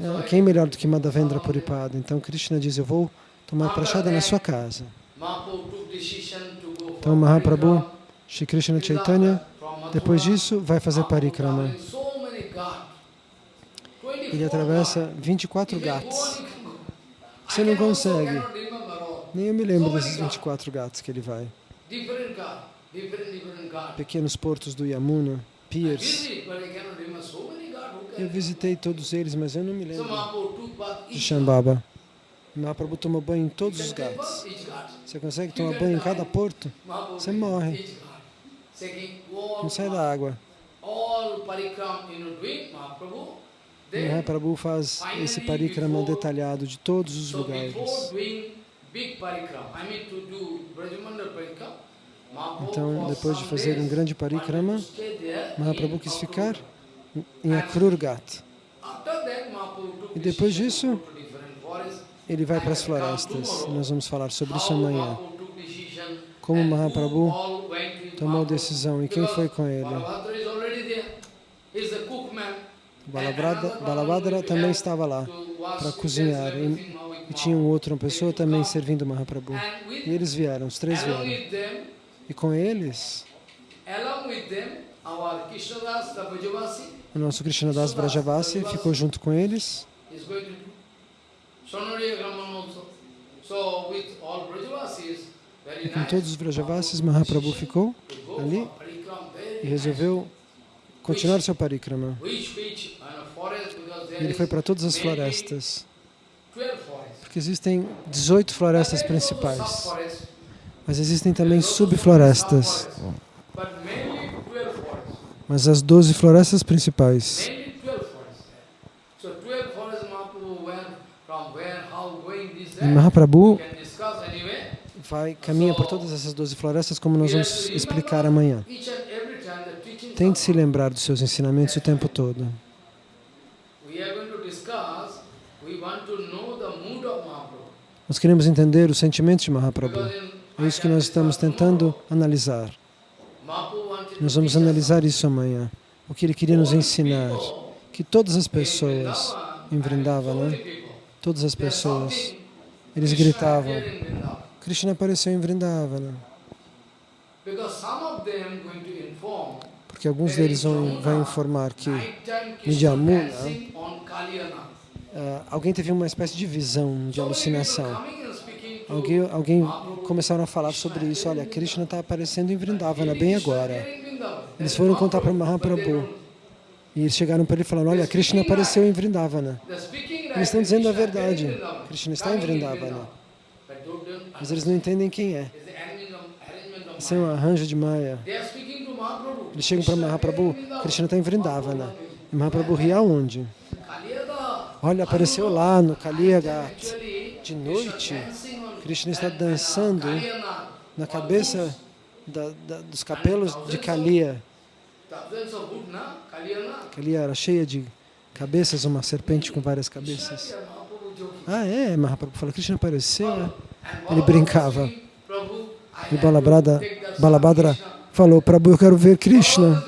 É, quem é melhor do que Madhavendra Puripada? Então Krishna diz, eu vou tomar prachada na sua casa. Então Mahaprabhu, Shri Krishna Chaitanya, depois disso vai fazer parikrama. Ele atravessa 24 gatos. Você não consegue. Nem eu me lembro desses 24 gatos que ele vai. Pequenos portos do Yamuna, piers. Eu visitei todos eles, mas eu não me lembro de Shambhava. Mahaprabhu toma banho em todos os gatos. Você consegue tomar banho em cada porto? Você morre. Não sai da água. Mahaprabhu faz esse parikrama detalhado de todos os lugares. Então, depois de fazer um grande parikrama, Mahaprabhu quis ficar em Akrurgat. E depois disso, ele vai para as florestas. Nós vamos falar sobre isso amanhã. Como Mahaprabhu tomou decisão e quem foi com ele. Balabhadra também estava lá para cozinhar e, e tinha um outro, uma pessoa também servindo Mahaprabhu. E eles vieram, os três vieram. E com eles, o nosso Krishnadas Vrajavasi ficou junto com eles. E com todos os Vrajavasis, Mahaprabhu ficou ali e resolveu continuar seu parikrama. Ele foi para todas as florestas, porque existem 18 florestas principais, mas existem também subflorestas. Mas as 12 florestas principais. E Mahaprabhu vai, caminha por todas essas 12 florestas, como nós vamos explicar amanhã. Tente se lembrar dos seus ensinamentos o tempo todo. Nós queremos entender os sentimentos de Mahaprabhu. É isso que nós estamos tentando analisar. Nós vamos analisar isso amanhã. O que ele queria nos ensinar. Que todas as pessoas em Vrindavana, todas as pessoas, eles gritavam, Krishna apareceu em Vrindavana. Porque alguns deles vão, vão informar que em Jamuna, uh, alguém teve uma espécie de visão, de alucinação. Alguém, alguém começaram a falar sobre isso. Olha, Krishna está aparecendo em Vrindavana bem agora. Eles foram contar para Mahaprabhu. E eles chegaram para ele falando, olha, Krishna apareceu em Vrindavana. Eles estão dizendo a verdade. Krishna está em Vrindavana. Mas eles não entendem quem é. Isso é um arranjo de Maya. Eles chegam para Mahaprabhu, Krishna está em Vrindavana. E Mahaprabhu ri aonde? Olha, apareceu lá no Kaliyagat. De noite, Krishna está dançando na cabeça da, da, dos capelos de Kaliya. Kaliya era cheia de cabeças, uma serpente com várias cabeças. Ah, é? Mahaprabhu fala, Krishna apareceu. Ele brincava. E Balabhadra, Balabhadra falou, Prabhu, eu quero ver Krishna.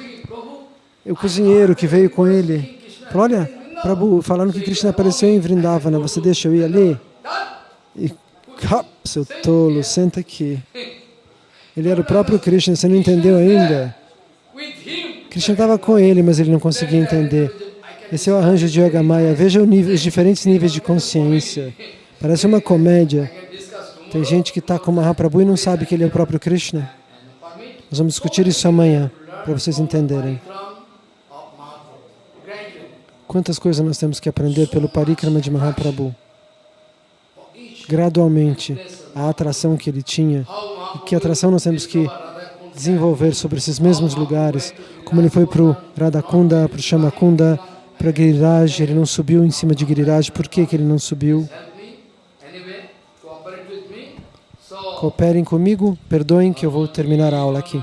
E o cozinheiro que veio com ele falou, olha, Prabhu, falando que Krishna apareceu em Vrindavana, você deixa eu ir ali? E, seu tolo, senta aqui. Ele era o próprio Krishna, você não entendeu ainda? Krishna estava com ele, mas ele não conseguia entender. Esse é o arranjo de Yoga Maya. Veja nível, os diferentes níveis de consciência. Parece uma comédia. Tem gente que está com Mahaprabhu e não sabe que ele é o próprio Krishna. Nós vamos discutir isso amanhã, para vocês entenderem. Quantas coisas nós temos que aprender pelo parikrama de Mahaprabhu. Gradualmente, a atração que ele tinha, e que atração nós temos que desenvolver sobre esses mesmos lugares, como ele foi para o Radhakunda, para o Shamakunda, para Giriraj, ele não subiu em cima de Giriraj, por que, que ele não subiu? Cooperem comigo, perdoem que eu vou terminar a aula aqui.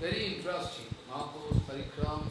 Very interesting. Mahaprabhu's parikram